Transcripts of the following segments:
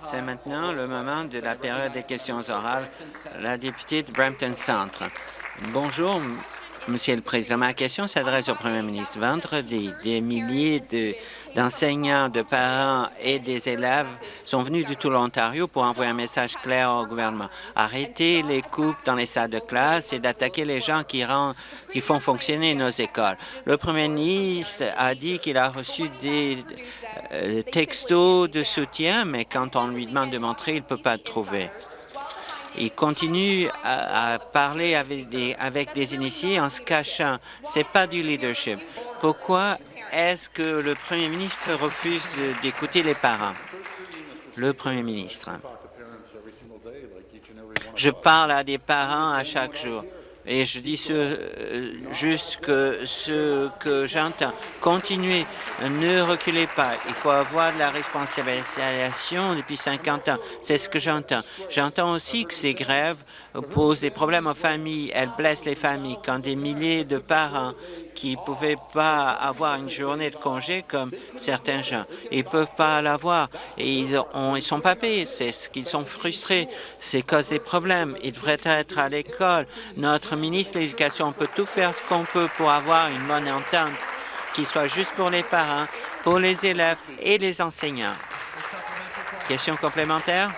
C'est maintenant le moment de la période des questions orales. La députée de Brampton Centre. Bonjour, Monsieur le Président. Ma question s'adresse au Premier ministre. Vendredi, des milliers d'enseignants, de, parents et des élèves sont venus de tout l'Ontario pour envoyer un message clair au gouvernement. Arrêter les coupes dans les salles de classe et d'attaquer les gens qui, qui font fonctionner nos écoles. Le Premier ministre a dit qu'il a reçu des euh, textos de soutien, mais quand on lui demande de montrer, il ne peut pas le trouver. Il continue à, parler avec des, avec des initiés en se cachant. Ce n'est pas du leadership. Pourquoi est-ce que le premier ministre refuse d'écouter les parents? Le premier ministre. Je parle à des parents à chaque jour. Et je dis ce, euh, juste que ce que j'entends. Continuez, ne reculez pas. Il faut avoir de la responsabilisation depuis 50 ans. C'est ce que j'entends. J'entends aussi que ces grèves posent des problèmes aux familles. Elles blessent les familles. Quand des milliers de parents qui ne pouvaient pas avoir une journée de congé comme certains gens. Ils ne peuvent pas l'avoir et ils ne sont pas payés. C'est ce qu'ils sont frustrés. C'est cause des problèmes. Ils devraient être à l'école. Notre ministre de l'Éducation peut tout faire ce qu'on peut pour avoir une bonne entente qui soit juste pour les parents, pour les élèves et les enseignants. Question complémentaire?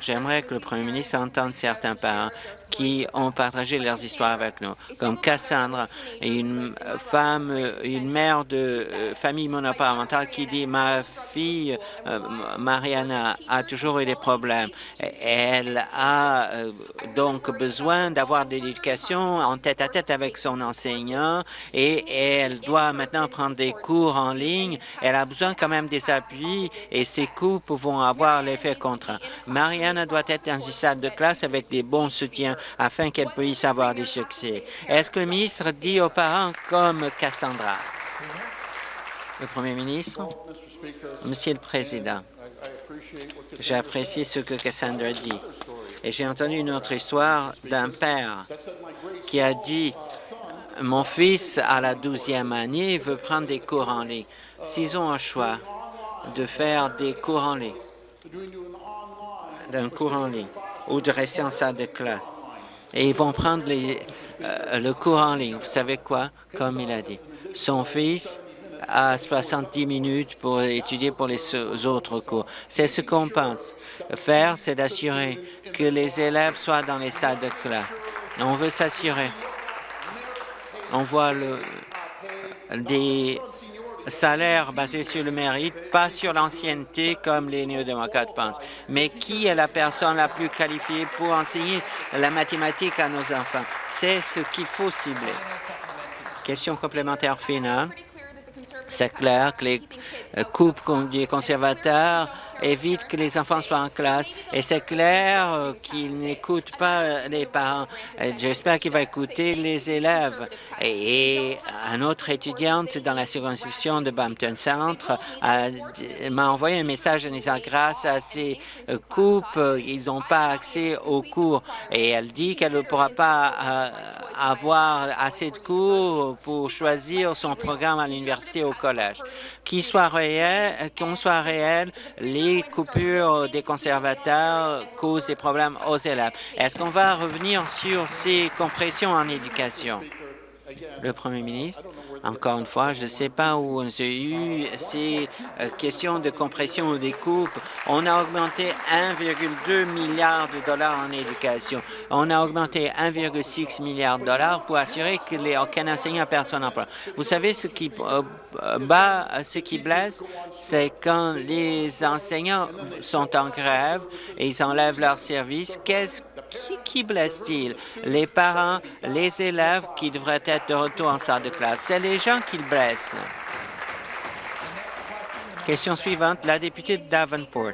J'aimerais que le premier ministre entende certains parents qui ont partagé leurs histoires avec nous, comme Cassandra, une femme, une mère de euh, famille monoparentale qui dit « Ma fille, euh, Mariana, a toujours eu des problèmes. Elle a euh, donc besoin d'avoir de l'éducation en tête-à-tête avec son enseignant et elle doit maintenant prendre des cours en ligne. Elle a besoin quand même des appuis et ces cours vont avoir l'effet contraint. Mariana doit être dans une salle de classe avec des bons soutiens afin qu'elle puisse avoir du succès. Est-ce que le ministre dit aux parents comme Cassandra? Le Premier ministre? Monsieur le Président, j'apprécie ce que Cassandra dit. Et j'ai entendu une autre histoire d'un père qui a dit « Mon fils, à la douzième année, veut prendre des cours en ligne. S'ils ont un choix de faire des cours en ligne, d'un cours en ligne, ou de rester en salle de classe, et ils vont prendre euh, le cours en ligne. Vous savez quoi? Comme il a dit, son fils a 70 minutes pour étudier pour les autres cours. C'est ce qu'on pense. Faire, c'est d'assurer que les élèves soient dans les salles de classe. On veut s'assurer. On voit le, des salaire basé sur le mérite, pas sur l'ancienneté comme les néo-démocrates pensent. Mais qui est la personne la plus qualifiée pour enseigner la mathématique à nos enfants? C'est ce qu'il faut cibler. Question complémentaire finale. C'est clair que les coupes des conservateurs évite que les enfants soient en classe. Et c'est clair euh, qu'il n'écoute pas euh, les parents. J'espère qu'il va écouter les élèves. Et, un autre étudiante dans la circonscription de Bampton Centre m'a envoyé un message en disant grâce à ces euh, coupes, ils n'ont pas accès aux cours. Et elle dit qu'elle ne pourra pas avoir assez de cours pour choisir son programme à l'université ou au collège. Qu'il soit qu'on soit réel, les les coupures des conservateurs causent des problèmes aux élèves. Est-ce qu'on va revenir sur ces compressions en éducation? Le Premier ministre, encore une fois, je ne sais pas où on a eu ces euh, questions de compression ou des coupes. On a augmenté 1,2 milliard de dollars en éducation. On a augmenté 1,6 milliard de dollars pour assurer que les, aucun enseignant perd son emploi. Vous savez ce qui euh, bat, ce qui blesse, c'est quand les enseignants sont en grève et ils enlèvent leur service. Qu'est-ce qui, blesse-t-il? Les parents, les élèves qui devraient être de retour en salle de classe. C'est les gens qui le blessent. Question suivante, la députée de Davenport.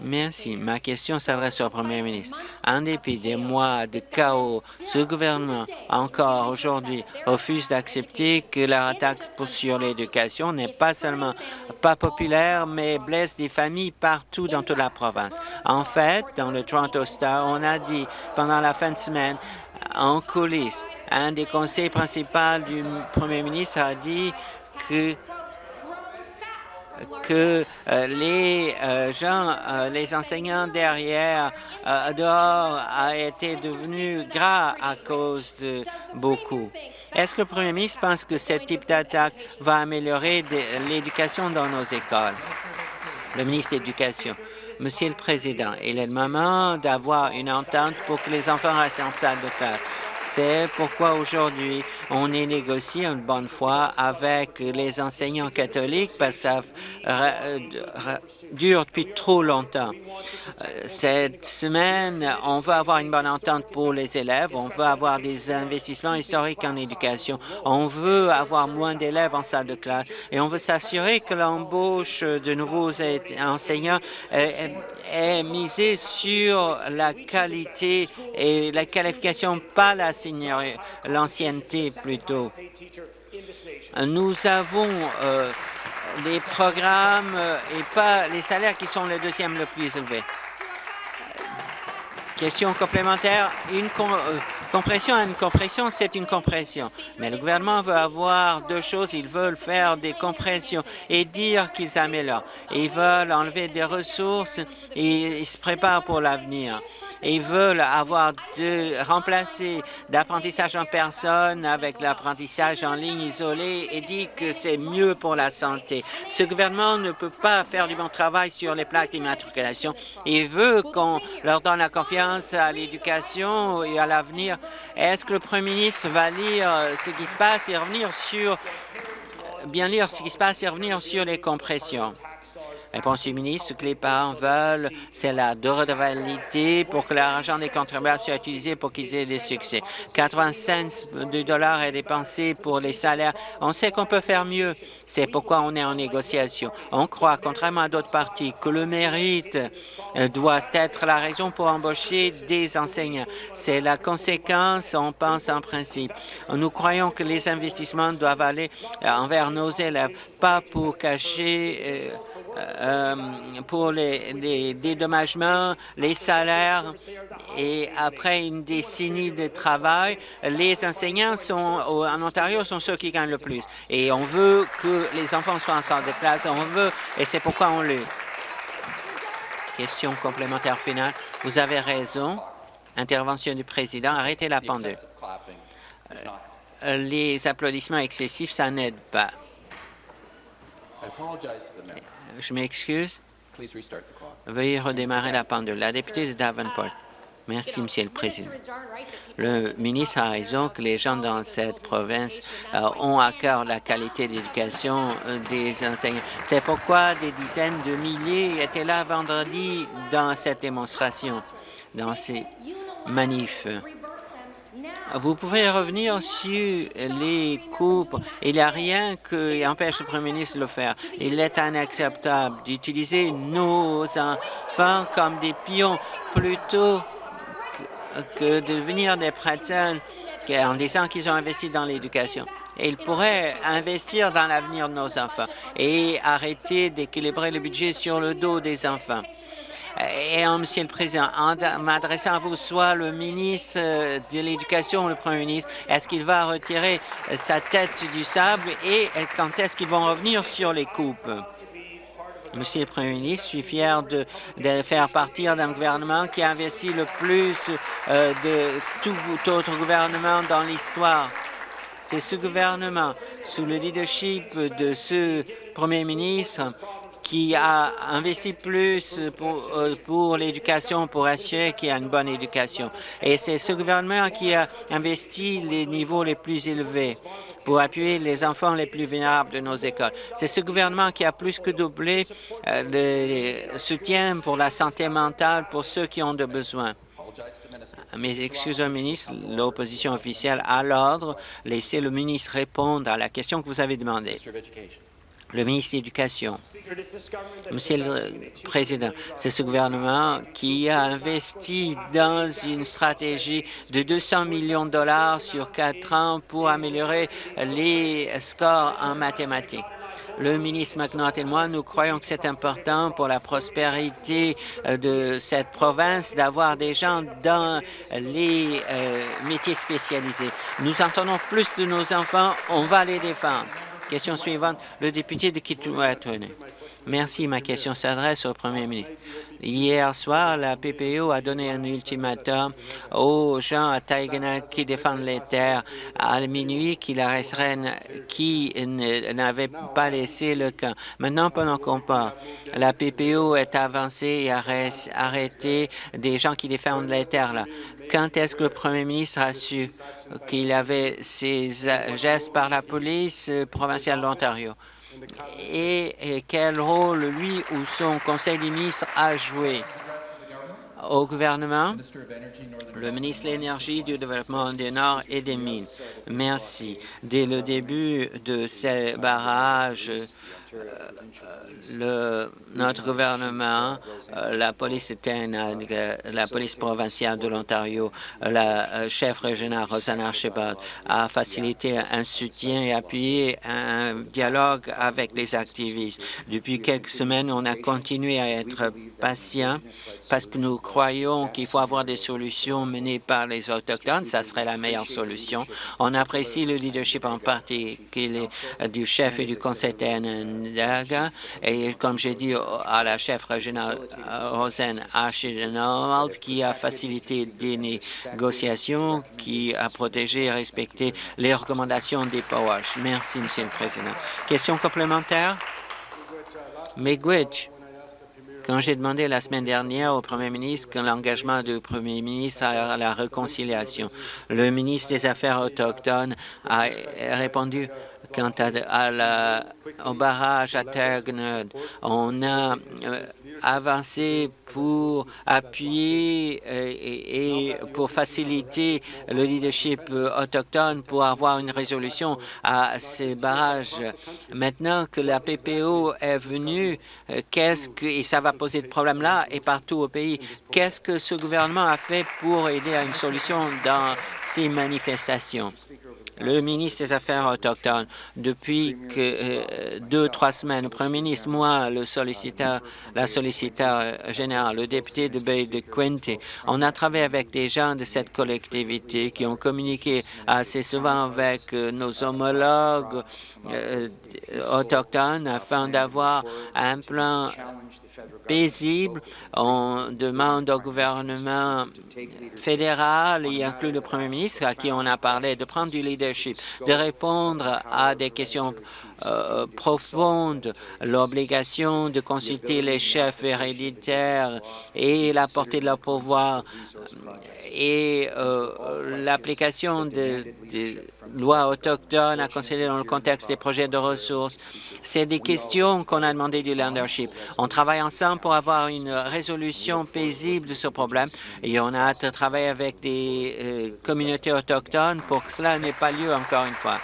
Merci. Ma question s'adresse au Premier ministre. En dépit des mois de chaos, ce gouvernement, encore aujourd'hui, refuse d'accepter que la taxe sur l'éducation n'est pas seulement pas populaire, mais blesse des familles partout dans toute la province. En fait, dans le Toronto Star, on a dit pendant la fin de semaine, en coulisses, un des conseils principaux du Premier ministre a dit que que euh, les euh, gens, euh, les enseignants derrière, dehors, a été devenu gras à cause de beaucoup. Est-ce que le premier ministre pense que ce type d'attaque va améliorer l'éducation dans nos écoles? Le ministre de l'Éducation. Monsieur le Président, il est le moment d'avoir une entente pour que les enfants restent en salle de classe. C'est pourquoi aujourd'hui, on est négocié une bonne fois avec les enseignants catholiques parce que ça dure depuis trop longtemps. Euh, cette semaine, on veut avoir une bonne entente pour les élèves, on veut avoir des investissements historiques en éducation, on veut avoir moins d'élèves en salle de classe et on veut s'assurer que l'embauche de nouveaux enseignants est misée sur la qualité et la qualification, pas la l'ancienneté plutôt. Nous avons euh, les programmes euh, et pas les salaires qui sont les deuxièmes le plus élevés. Question complémentaire, une euh, compression à une compression, c'est une compression. Mais le gouvernement veut avoir deux choses. Ils veulent faire des compressions et dire qu'ils améliorent. Ils veulent enlever des ressources et ils se préparent pour l'avenir ils veulent avoir de remplacer l'apprentissage en personne avec l'apprentissage en ligne isolé et dit que c'est mieux pour la santé. Ce gouvernement ne peut pas faire du bon travail sur les plaques d'immatriculation. Il veut qu'on leur donne la confiance à l'éducation et à l'avenir. Est-ce que le premier ministre va lire ce qui se passe et revenir sur bien lire ce qui se passe et revenir sur les compressions? Réponse du ministre, ce que les parents veulent, c'est la redevabilité pour que l'argent des contribuables soit utilisé pour qu'ils aient des succès? 80 cents de dollars est dépensé pour les salaires. On sait qu'on peut faire mieux. C'est pourquoi on est en négociation. On croit, contrairement à d'autres partis, que le mérite doit être la raison pour embaucher des enseignants. C'est la conséquence, on pense en principe. Nous croyons que les investissements doivent aller euh, envers nos élèves, pas pour cacher euh, euh, pour les, dédommagements, les salaires et après une décennie de travail, les enseignants sont, en Ontario sont ceux qui gagnent le plus. Et on veut que les enfants soient en salle de classe, on veut, et c'est pourquoi on le. Question complémentaire finale. Vous avez raison. Intervention du président. Arrêtez la pendule. Euh, les applaudissements excessifs, ça n'aide pas. Je m'excuse. Veuillez redémarrer la pendule. La députée de Davenport. Merci, Monsieur le Président. Le ministre a raison que les gens dans cette province euh, ont à cœur la qualité d'éducation euh, des enseignants. C'est pourquoi des dizaines de milliers étaient là vendredi dans cette démonstration, dans ces manifs. Vous pouvez revenir sur les coupes. Il n'y a rien qui empêche le Premier ministre de le faire. Il est inacceptable d'utiliser nos enfants comme des pions plutôt que de devenir des praticiens en disant qu'ils ont investi dans l'éducation. Il pourrait investir dans l'avenir de nos enfants et arrêter d'équilibrer le budget sur le dos des enfants. Et, euh, Monsieur le Président, en m'adressant à vous, soit le ministre euh, de l'Éducation ou le Premier ministre, est-ce qu'il va retirer euh, sa tête du sable et quand est-ce qu'ils vont revenir sur les coupes? Monsieur le Premier ministre, je suis fier de, faire partir d'un gouvernement qui a investi le plus de tout autre gouvernement dans l'histoire. C'est ce gouvernement, sous le leadership de ce Premier ministre, qui a investi plus pour, euh, pour l'éducation, pour assurer qu'il y a une bonne éducation. Et c'est ce gouvernement qui a investi les niveaux les plus élevés pour appuyer les enfants les plus vulnérables de nos écoles. C'est ce gouvernement qui a plus que doublé euh, le soutien pour la santé mentale pour ceux qui ont de besoins. Mes excuses au ministre, l'opposition officielle à l'ordre. Laissez le ministre répondre à la question que vous avez demandée. Le ministre de l'Éducation. Monsieur le Président, c'est ce gouvernement qui a investi dans une stratégie de 200 millions de dollars sur quatre ans pour améliorer les scores en mathématiques. Le ministre McNaught et moi, nous croyons que c'est important pour la prospérité euh, de cette province d'avoir des gens dans les euh, métiers spécialisés. Nous entendons plus de nos enfants, on va les défendre. Question suivante, le député de Kitouatone. Merci. Ma question s'adresse au premier ministre. Hier soir, la PPO a donné un ultimatum aux gens à Taïgana qui défendent les terres à minuit qui, la qui n'avaient pas laissé le camp. Maintenant, pendant qu'on parle, la PPO est avancée et a arrêté des gens qui défendent les terres. Là. Quand est-ce que le premier ministre a su qu'il avait ces gestes par la police provinciale de l'Ontario? et, quel rôle lui ou son conseil des ministres a joué au gouvernement, le ministre de l'Énergie, du Développement du Nord et des Mines. Merci. Dès le début de ces barrages, le, notre gouvernement, euh, la police la police provinciale de l'Ontario, la euh, chef régionale Rosanna Shepard a facilité un soutien et appuyé un dialogue avec les activistes. Depuis quelques semaines, on a continué à être patient parce que nous croyons qu'il faut avoir des solutions menées par les Autochtones. Ça serait la meilleure solution. On apprécie le leadership en particulier du chef et du conseil et comme j'ai dit à la chef régionale Rosen Archibald, qui a facilité des négociations, qui a protégé et respecté les recommandations des POWASH. Merci, Monsieur le Président. Question complémentaire? Miigwech. Quand j'ai demandé la semaine dernière au Premier ministre l'engagement du Premier ministre à la réconciliation, le ministre des Affaires autochtones a répondu Quant à, au barrage à Tergnod, on a euh, avancé pour appuyer euh, et, pour faciliter le leadership autochtone pour avoir une résolution à ces barrages. Maintenant que la PPO est venue, euh, qu'est-ce que, et ça va poser de problèmes là et partout au pays, qu'est-ce que ce gouvernement a fait pour aider à une solution dans ces manifestations? Le ministre des Affaires autochtones, depuis que, euh, deux, trois semaines, le premier ministre, moi, le solliciteur, la solliciteur générale, le député de Bay de Quinte, on a travaillé avec des gens de cette collectivité qui ont communiqué assez souvent avec euh, nos homologues euh, autochtones afin d'avoir un plan paisible. On demande au gouvernement fédéral, y inclut le premier ministre à qui on a parlé, de prendre du leadership, de répondre à des questions euh, profonde, l'obligation de consulter les chefs héréditaires et la portée de leur pouvoir et euh, l'application des lois autochtones à considérer dans le contexte des projets de ressources. C'est des questions qu'on a demandé du leadership. On travaille ensemble pour avoir une résolution paisible de ce problème et on a hâte de travailler avec des euh, communautés autochtones pour que cela n'ait pas lieu encore une fois.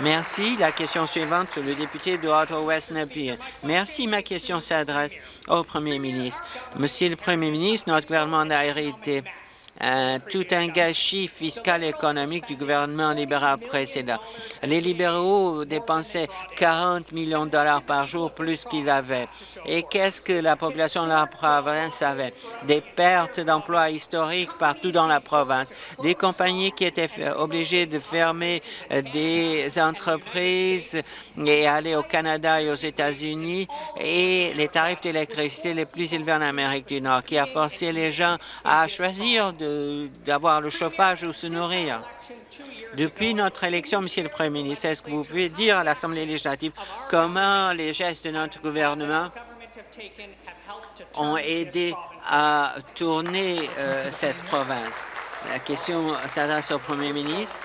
Merci. La question suivante, le député de Ottawa-West Napier. Merci. Ma question s'adresse au Premier ministre. Monsieur le Premier ministre, notre gouvernement a hérité euh, tout un gâchis fiscal et économique du gouvernement libéral précédent. Les libéraux dépensaient 40 millions de dollars par jour plus qu'ils avaient. Et qu'est-ce que la population de la province avait? Des pertes d'emplois historiques partout dans la province, des compagnies qui étaient obligées de fermer euh, des entreprises et aller au Canada et aux États-Unis et les tarifs d'électricité les plus élevés en Amérique du Nord, qui a forcé les gens à choisir d'avoir le chauffage ou se nourrir. Depuis notre élection, Monsieur le Premier ministre, est-ce que vous pouvez dire à l'Assemblée législative comment les gestes de notre gouvernement ont aidé à tourner euh, cette province? La question s'adresse au Premier ministre.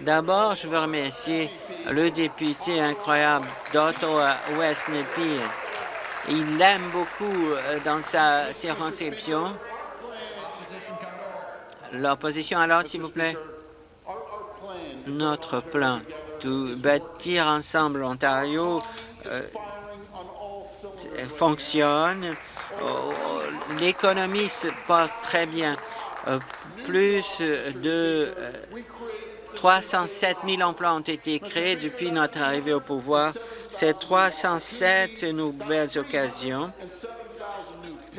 D'abord, je veux remercier le député incroyable d'Ottawa, West Nepean. Il l'aime beaucoup euh, dans sa circonscription. L'opposition alors, s'il vous plaît. Notre plan de bâtir ensemble Ontario euh, fonctionne. Oh, l'économie se porte très bien. Euh, plus de 307 euh, 000 emplois ont été créés depuis notre arrivée au pouvoir. Ces 307 nouvelles occasions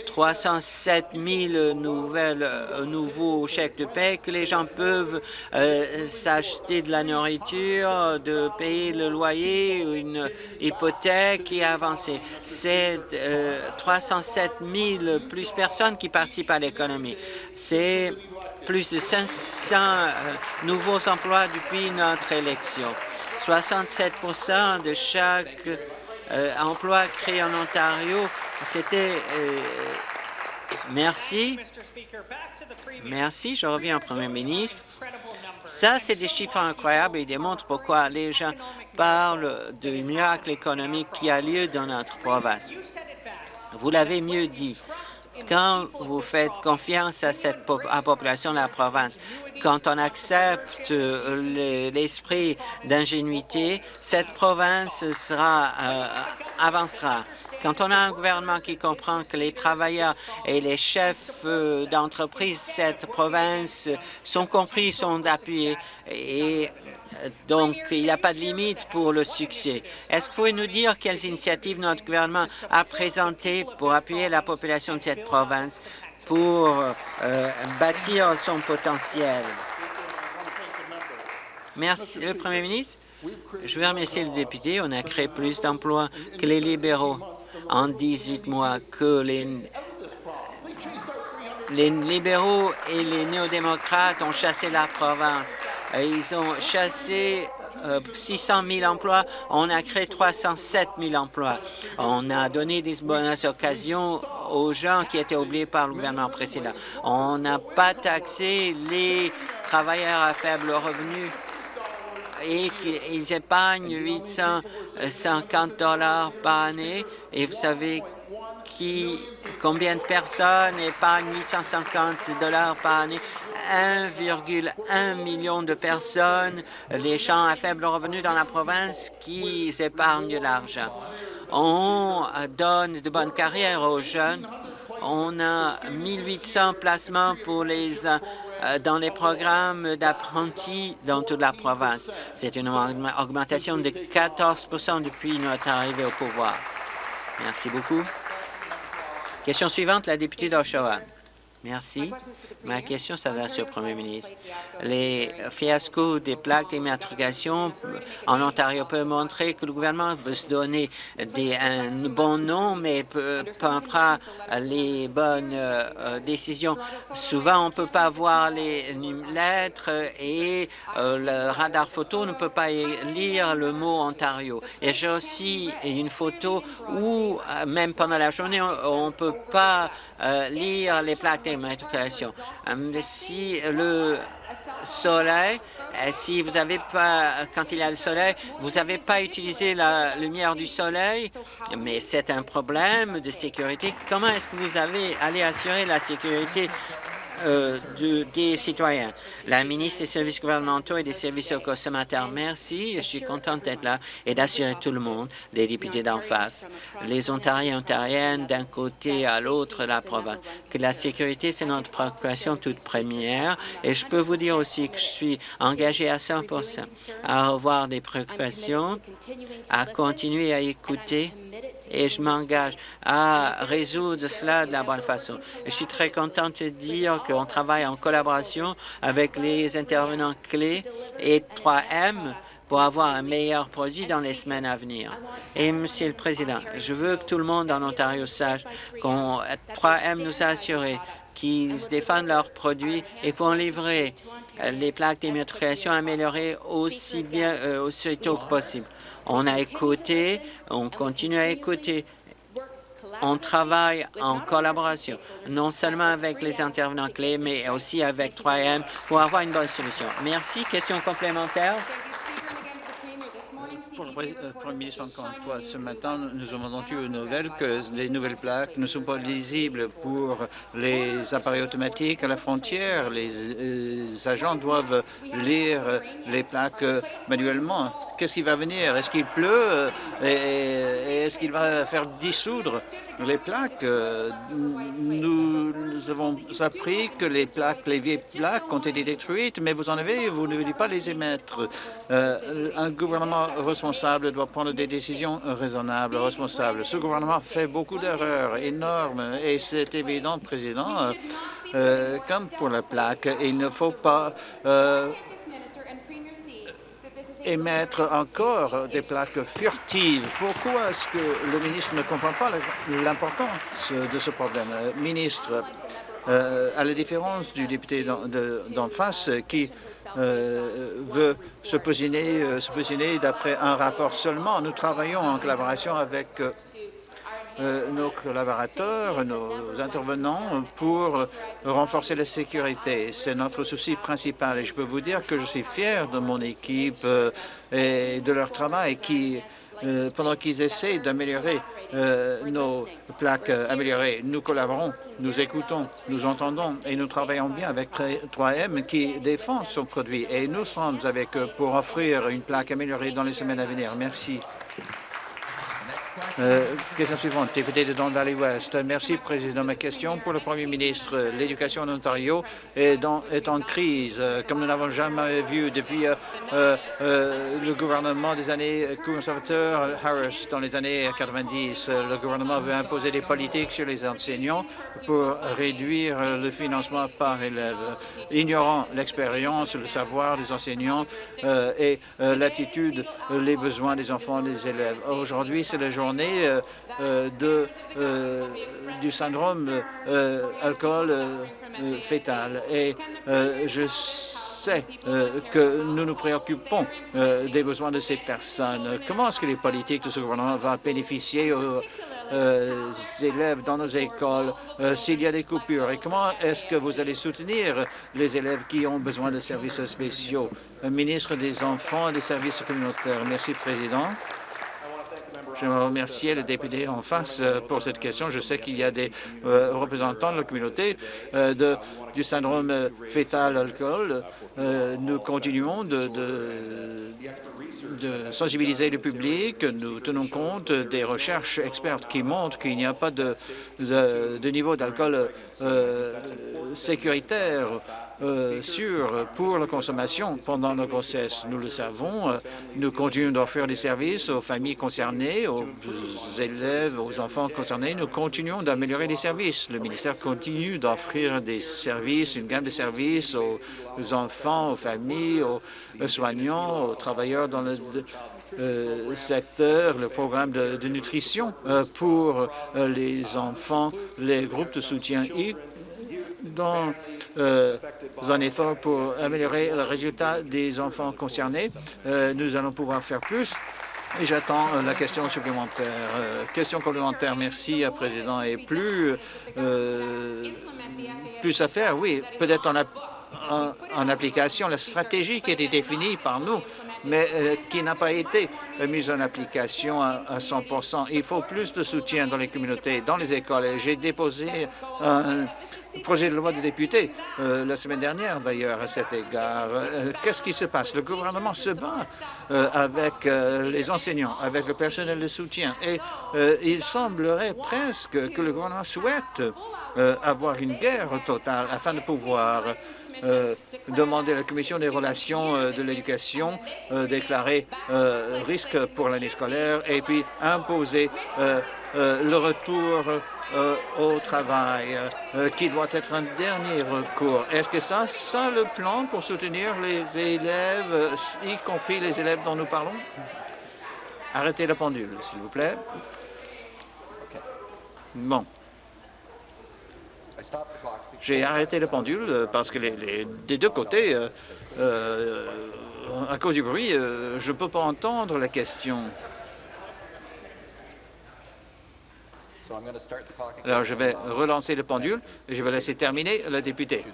307 000 nouvelles, euh, nouveaux chèques de paie, que les gens peuvent euh, s'acheter de la nourriture, de payer le loyer, une hypothèque et avancer. C'est 307 000 plus personnes qui participent à l'économie. C'est plus de 500 nouveaux emplois depuis notre élection. 67% de chaque emploi créé en Ontario c'était... Euh, merci. Merci. Je reviens au Premier ministre. Ça, c'est des chiffres incroyables et démontrent pourquoi les gens parlent du miracle économique qui a lieu dans notre province. Vous l'avez mieux dit. Quand vous faites confiance à cette population de la province, quand on accepte euh, l'esprit d'ingénuité, cette province sera, euh, avancera. Quand on a un gouvernement qui comprend que les travailleurs et les chefs euh, d'entreprise de cette province sont compris, sont appuyés, et donc il n'y a pas de limite pour le succès. Est-ce que vous pouvez nous dire quelles initiatives notre gouvernement a présentées pour appuyer la population de cette province pour euh, bâtir son potentiel? Merci, le Premier ministre. Je veux remercier le député. On a créé plus d'emplois que les libéraux en 18 mois, que les libéraux et les néo-démocrates ont chassé la province. Ils ont chassé 600 euh, 000 emplois, on a créé 307 000 emplois. On a donné des bonnes occasions aux gens qui étaient oubliés par le gouvernement précédent. On n'a pas taxé les travailleurs à faible revenu et qu'ils épargnent 850 dollars par année. Et vous savez qui, combien de personnes épargnent 850 dollars par année? 1,1 million de personnes, les gens à faible revenu dans la province qui épargnent de l'argent. On donne de bonnes carrières aux jeunes. On a 1800 placements pour les euh, dans les programmes d'apprentis dans toute la province. C'est une augmentation de 14% depuis notre arrivée au pouvoir. Merci beaucoup. Question suivante, la députée d'Oshawa. Merci. Ma question s'adresse au Premier ministre. Les fiascos des plaques d'immatriculation en Ontario peuvent montrer que le gouvernement veut se donner des, un bon nom, mais ne prend pas les bonnes euh, décisions. Souvent, on ne peut pas voir les lettres et euh, le radar photo ne peut pas lire le mot Ontario. Et j'ai aussi une photo où, euh, même pendant la journée, on ne peut pas lire les plaques d'immatriculation. Si le soleil, euh, si vous n'avez pas, quand il y a le soleil, vous n'avez pas utilisé la lumière du soleil, mais c'est un problème de sécurité. Comment est-ce que vous avez allé assurer la sécurité euh, des citoyens. La ministre des services gouvernementaux et des services aux consommateurs, merci. Je suis contente d'être là et d'assurer tout le monde, les députés d'en face, les Ontariens et Ontariennes d'un côté à l'autre de la province, que la sécurité, c'est notre préoccupation toute première. Et je peux vous dire aussi que je suis engagé à 100 à avoir des préoccupations, à continuer à écouter et je m'engage à résoudre cela de la bonne façon. je suis très contente de dire qu'on travaille en collaboration avec les intervenants clés et 3M pour avoir un meilleur produit dans les semaines à venir. Et, Monsieur le Président, je veux que tout le monde en Ontario sache qu'on 3M nous a assuré qu'ils défendent leurs produits et font livrer les plaques d'immatriculation améliorées aussi bien euh, aussi tôt que possible. On a écouté, on continue à écouter. On travaille en collaboration, non seulement avec les intervenants clés, mais aussi avec 3M pour avoir une bonne solution. Merci. Question complémentaire? Pour le euh, Premier ministre, encore une fois, ce matin, nous avons entendu une nouvelle que les nouvelles plaques ne sont pas lisibles pour les appareils automatiques à la frontière. Les, les agents doivent lire les plaques manuellement. Qu'est-ce qui va venir? Est-ce qu'il pleut? Euh, et, est-ce qu'il va faire dissoudre les plaques? Nous, avons appris que les plaques, les vieilles plaques ont été détruites, mais vous en avez, vous ne voulez pas les émettre. un gouvernement responsable doit prendre des décisions raisonnables, responsables. Ce gouvernement fait beaucoup d'erreurs énormes et c'est évident, Président, euh, comme pour la plaque, il ne faut pas euh, émettre encore des plaques furtives. Pourquoi est-ce que le ministre ne comprend pas l'importance de ce problème? Euh, Ministre, à la différence du député d'en face qui veut se positionner, se positionner d'après un rapport seulement, nous travaillons en collaboration avec euh, nos collaborateurs, nos intervenants pour renforcer la sécurité. C'est notre souci principal et je peux vous dire que je suis fier de mon équipe euh, et de leur travail qui, euh, pendant qu'ils essaient d'améliorer nos plaques améliorées, nous collaborons, nous écoutons, nous entendons et nous travaillons bien avec 3M qui défend son produit et nous sommes avec eux pour offrir une plaque améliorée dans les semaines à venir. Merci. Euh, question suivante, député de Don Valley West. Merci, Président. Ma question pour le Premier ministre. L'éducation en Ontario est, en crise, euh, comme nous n'avons jamais vu depuis euh, le gouvernement des années conservateurs Harris dans les années 90. Le gouvernement veut imposer des politiques sur les enseignants pour réduire le financement par élève, ignorant l'expérience, le savoir des enseignants et l'attitude, les besoins des enfants des élèves. Aujourd'hui, c'est la journée euh, euh, de, euh, du syndrome alcool fétal. Et je sais que nous nous préoccupons des besoins de ces personnes. Comment est-ce que les politiques de ce gouvernement vont bénéficier aux élèves dans nos écoles s'il y a des coupures? Et comment est-ce que vous allez soutenir les élèves qui ont besoin de services spéciaux? Ministre des Enfants et des services communautaires. Merci, Président. Je remercier le député en face euh, pour cette question. Je sais qu'il y a des euh, représentants de la communauté euh, du syndrome fœtal alcool. nous continuons de, sensibiliser le public. Nous tenons compte des recherches expertes qui montrent qu'il n'y a pas de niveau d'alcool sécuritaire euh, pour la consommation pendant la grossesse. Nous le savons, euh, nous continuons d'offrir des services aux familles concernées, aux élèves, aux enfants concernés. Nous continuons d'améliorer les services. Le ministère continue d'offrir des services, une gamme de services aux enfants, aux familles, aux soignants, aux travailleurs dans le euh, secteur, le programme de, nutrition pour les enfants, les groupes de soutien dans euh, un effort pour améliorer le résultat des enfants concernés. Euh, nous allons pouvoir faire plus. J'attends euh, la question supplémentaire. question complémentaire, merci, Président. Et plus, plus à faire, oui, peut-être en, en, application la stratégie qui a été définie par nous, mais qui n'a pas été mise en application à, à 100% Il faut plus de soutien dans les communautés, dans les écoles. J'ai déposé un, projet de loi des députés euh, la semaine dernière, d'ailleurs, à cet égard. Euh, qu'est-ce qui se passe? Le gouvernement se bat euh, avec les enseignants, avec le personnel de soutien, et il semblerait presque que le gouvernement souhaite avoir une guerre totale afin de pouvoir demander à la Commission des relations de l'éducation déclarer risque pour l'année scolaire et puis imposer le retour euh, au travail, euh, qui doit être un dernier recours. Est-ce que ça, ça le plan pour soutenir les élèves, euh, y compris les élèves dont nous parlons? Arrêtez la pendule, s'il vous plaît. Bon. J'ai arrêté la pendule parce que les, des deux côtés, à cause du bruit, je ne peux pas entendre la question. Alors, je vais relancer le pendule et je vais laisser terminer la députée.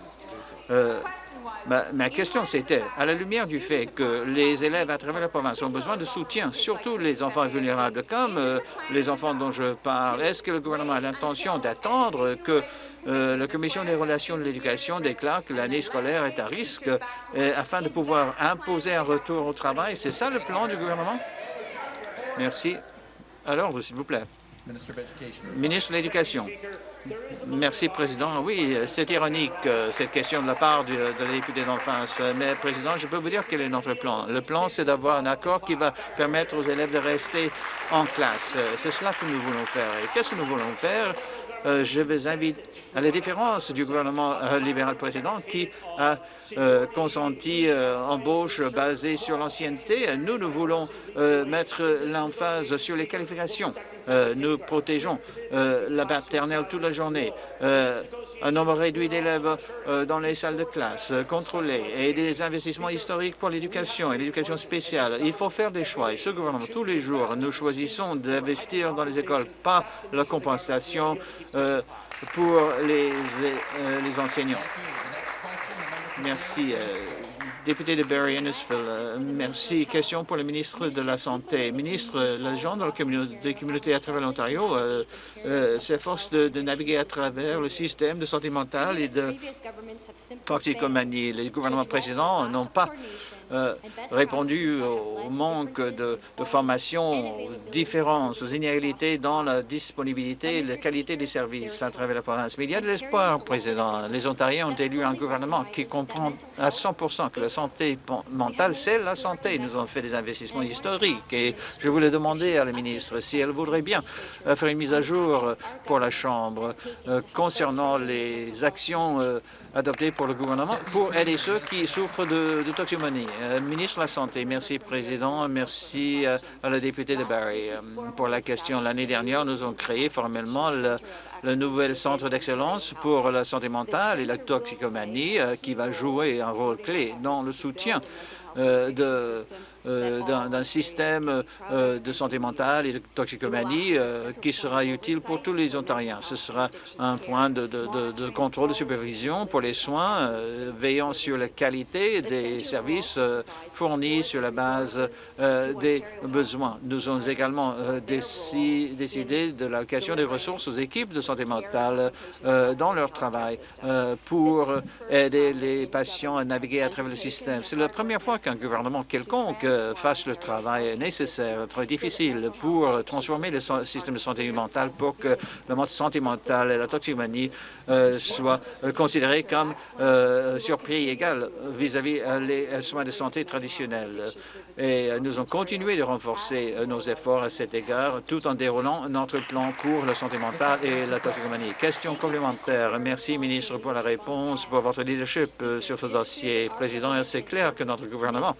Ma, question, c'était, à la lumière du fait que les élèves à travers la province ont besoin de soutien, surtout les enfants vulnérables, comme euh, les enfants dont je parle, est-ce que le gouvernement a l'intention d'attendre que euh, la Commission des relations de l'éducation déclare que l'année scolaire est à risque euh, afin de pouvoir imposer un retour au travail? C'est ça le plan du gouvernement? Merci. Alors, s'il vous plaît. Ministre de l'Éducation. Merci, Président. Oui, c'est ironique, euh, cette question de la part de la députée d'enfance. Mais, Président, je peux vous dire quel est notre plan. Le plan, c'est d'avoir un accord qui va permettre aux élèves de rester en classe. C'est cela que nous voulons faire. Et qu'est-ce que nous voulons faire? Euh, je vous invite, à la différence du gouvernement euh, libéral précédent qui a euh, consenti embauche basée sur l'ancienneté, nous, nous voulons mettre l'emphase sur les qualifications. nous protégeons la maternelle toute la journée, un nombre réduit d'élèves dans les salles de classe contrôlées et des investissements historiques pour l'éducation et l'éducation spéciale. Il faut faire des choix et ce gouvernement, tous les jours, nous choisissons d'investir dans les écoles, pas la compensation euh, pour les, euh, les enseignants. Merci. Euh, député de Barry Innisfil, merci. Question pour le ministre de la Santé. Ministre, les gens dans les communautés à travers l'Ontario s'efforcent de, de, naviguer à travers le système de santé mentale et de toxicomanie. Les gouvernements précédents n'ont pas euh, répondu au manque de, formation, aux différences, aux inégalités dans la disponibilité et la qualité des services à travers la province. Mais il y a de l'espoir, Président. Les Ontariens ont élu un gouvernement qui comprend à 100 que la santé mentale, c'est la santé. Nous avons fait des investissements historiques et je voulais demander à la ministre si elle voudrait bien euh, faire une mise à jour pour la Chambre euh, concernant les actions adoptées pour le gouvernement pour aider ceux qui souffrent de, de toxicomanie. Euh, ministre de la Santé, merci, Président. Merci euh, à la députée de Barrie euh, pour la question. L'année dernière, nous avons créé formellement le, nouvel centre d'excellence pour la santé mentale et la toxicomanie qui va jouer un rôle clé dans le soutien de euh, d'un système euh, de santé mentale et de toxicomanie euh, qui sera utile pour tous les Ontariens. Ce sera un point de, contrôle de supervision pour les soins, veillant sur la qualité des services fournis sur la base des besoins. Nous avons également décidé de l'allocation des ressources aux équipes de santé mentale dans leur travail pour aider les patients à naviguer à travers le système. C'est la première fois qu'un gouvernement quelconque fasse le travail nécessaire, très difficile, pour transformer le système de santé mentale pour que la santé mentale et la toxicomanie euh, soient euh, considérés comme euh, sur prix égal vis-à-vis les soins de santé traditionnels. Et nous avons continué de renforcer nos efforts à cet égard tout en déroulant notre plan pour la santé mentale et la toxicomanie. Question complémentaire. Merci, ministre, pour la réponse, pour votre leadership sur ce dossier. Président, c'est clair que notre gouvernement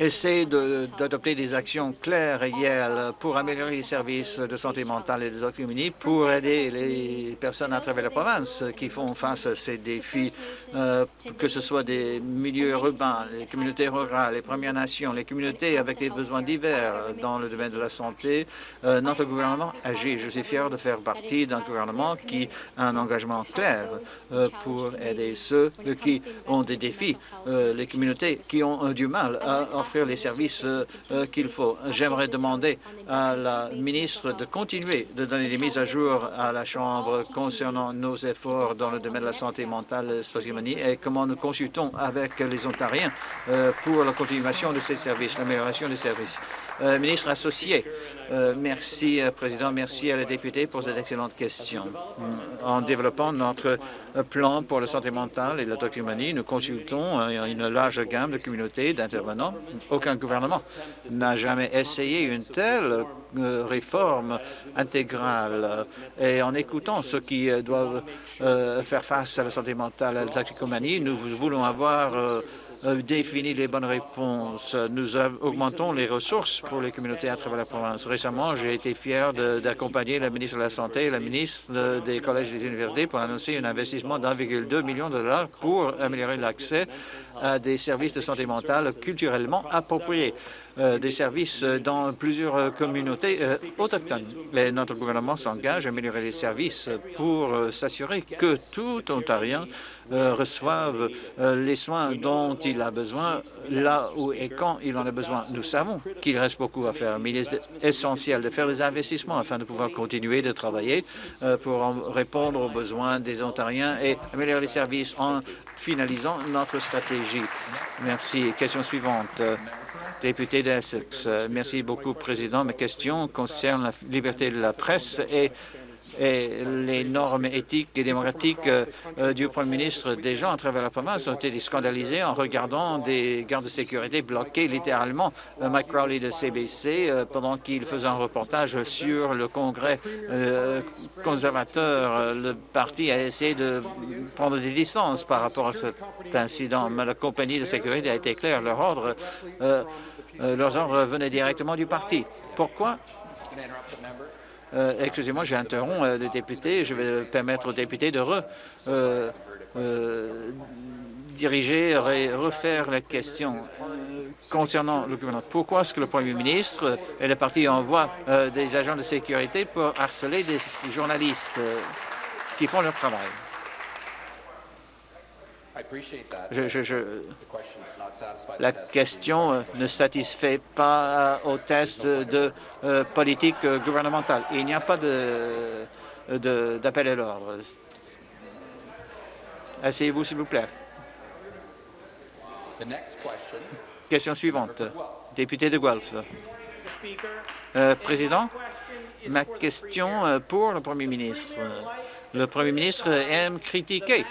essaie d'adopter des actions claires et réelles pour améliorer les services de santé mentale et de documentation pour aider les personnes à travers la province qui font face à ces défis, euh, que ce soit des milieux urbains, les communautés rurales, les Premières Nations, les communautés avec des besoins divers dans le domaine de la santé. Euh, notre gouvernement agit. Je suis fier de faire partie d'un gouvernement qui a un engagement clair euh, pour aider ceux qui ont des défis, les communautés qui ont du mal à offrir les services euh, euh, qu'il faut. J'aimerais demander à la ministre de continuer de donner des mises à jour à la Chambre concernant nos efforts dans le domaine de la santé mentale et comment nous consultons avec les Ontariens euh, pour la continuation de ces services, l'amélioration des services. ministre associé, merci, Président. Merci à la députée pour cette excellente question. En développant notre plan pour la santé mentale et la toxicomanie, nous consultons une large gamme de communautés d'intervenants aucun gouvernement n'a jamais essayé une telle réforme intégrale. Et en écoutant ceux qui euh, doivent euh, faire face à la santé mentale, à la toxicomanie, nous voulons avoir défini les bonnes réponses. Nous augmentons les ressources pour les communautés à travers la province. Récemment, j'ai été fier d'accompagner la ministre de la Santé et la ministre des collèges et des universités pour annoncer un investissement d'1,2 million de dollars pour améliorer l'accès à des services de santé mentale culturellement appropriés. Des services dans plusieurs communautés autochtones. Et notre gouvernement s'engage à améliorer les services pour s'assurer que tout Ontarien reçoive les soins dont il a besoin là où et quand il en a besoin. Nous savons qu'il reste beaucoup à faire, mais il est essentiel de faire des investissements afin de pouvoir continuer de travailler pour répondre aux besoins des Ontariens et améliorer les services en finalisant notre stratégie. Merci. Question suivante. Député d'Essex. Merci beaucoup, Président. Ma question concerne la liberté de la presse et et les normes éthiques et démocratiques euh, du Premier ministre. Des gens à travers la province ont été scandalisés en regardant des gardes de sécurité bloquer littéralement euh, Mike Crowley de CBC euh, pendant qu'il faisait un reportage sur le Congrès conservateur. Le parti a essayé de prendre des distances par rapport à cet incident, mais la compagnie de sécurité a été claire. Leur ordre, leurs ordres venaient directement du parti. Pourquoi euh, excusez-moi, j'ai interrompu euh, le député. Je vais permettre au député de re, euh, diriger et refaire la question concernant le gouvernement. Pourquoi est-ce que le premier ministre et le parti envoient des agents de sécurité pour harceler des journalistes qui font leur travail? La question euh, ne satisfait pas euh, au test de euh, politique gouvernementale. Il n'y a pas d'appel à l'ordre. Asseyez-vous, s'il vous plaît. Question suivante. Député de Guelph. Président, ma question pour le Premier ministre. Le Premier ministre aime critiquer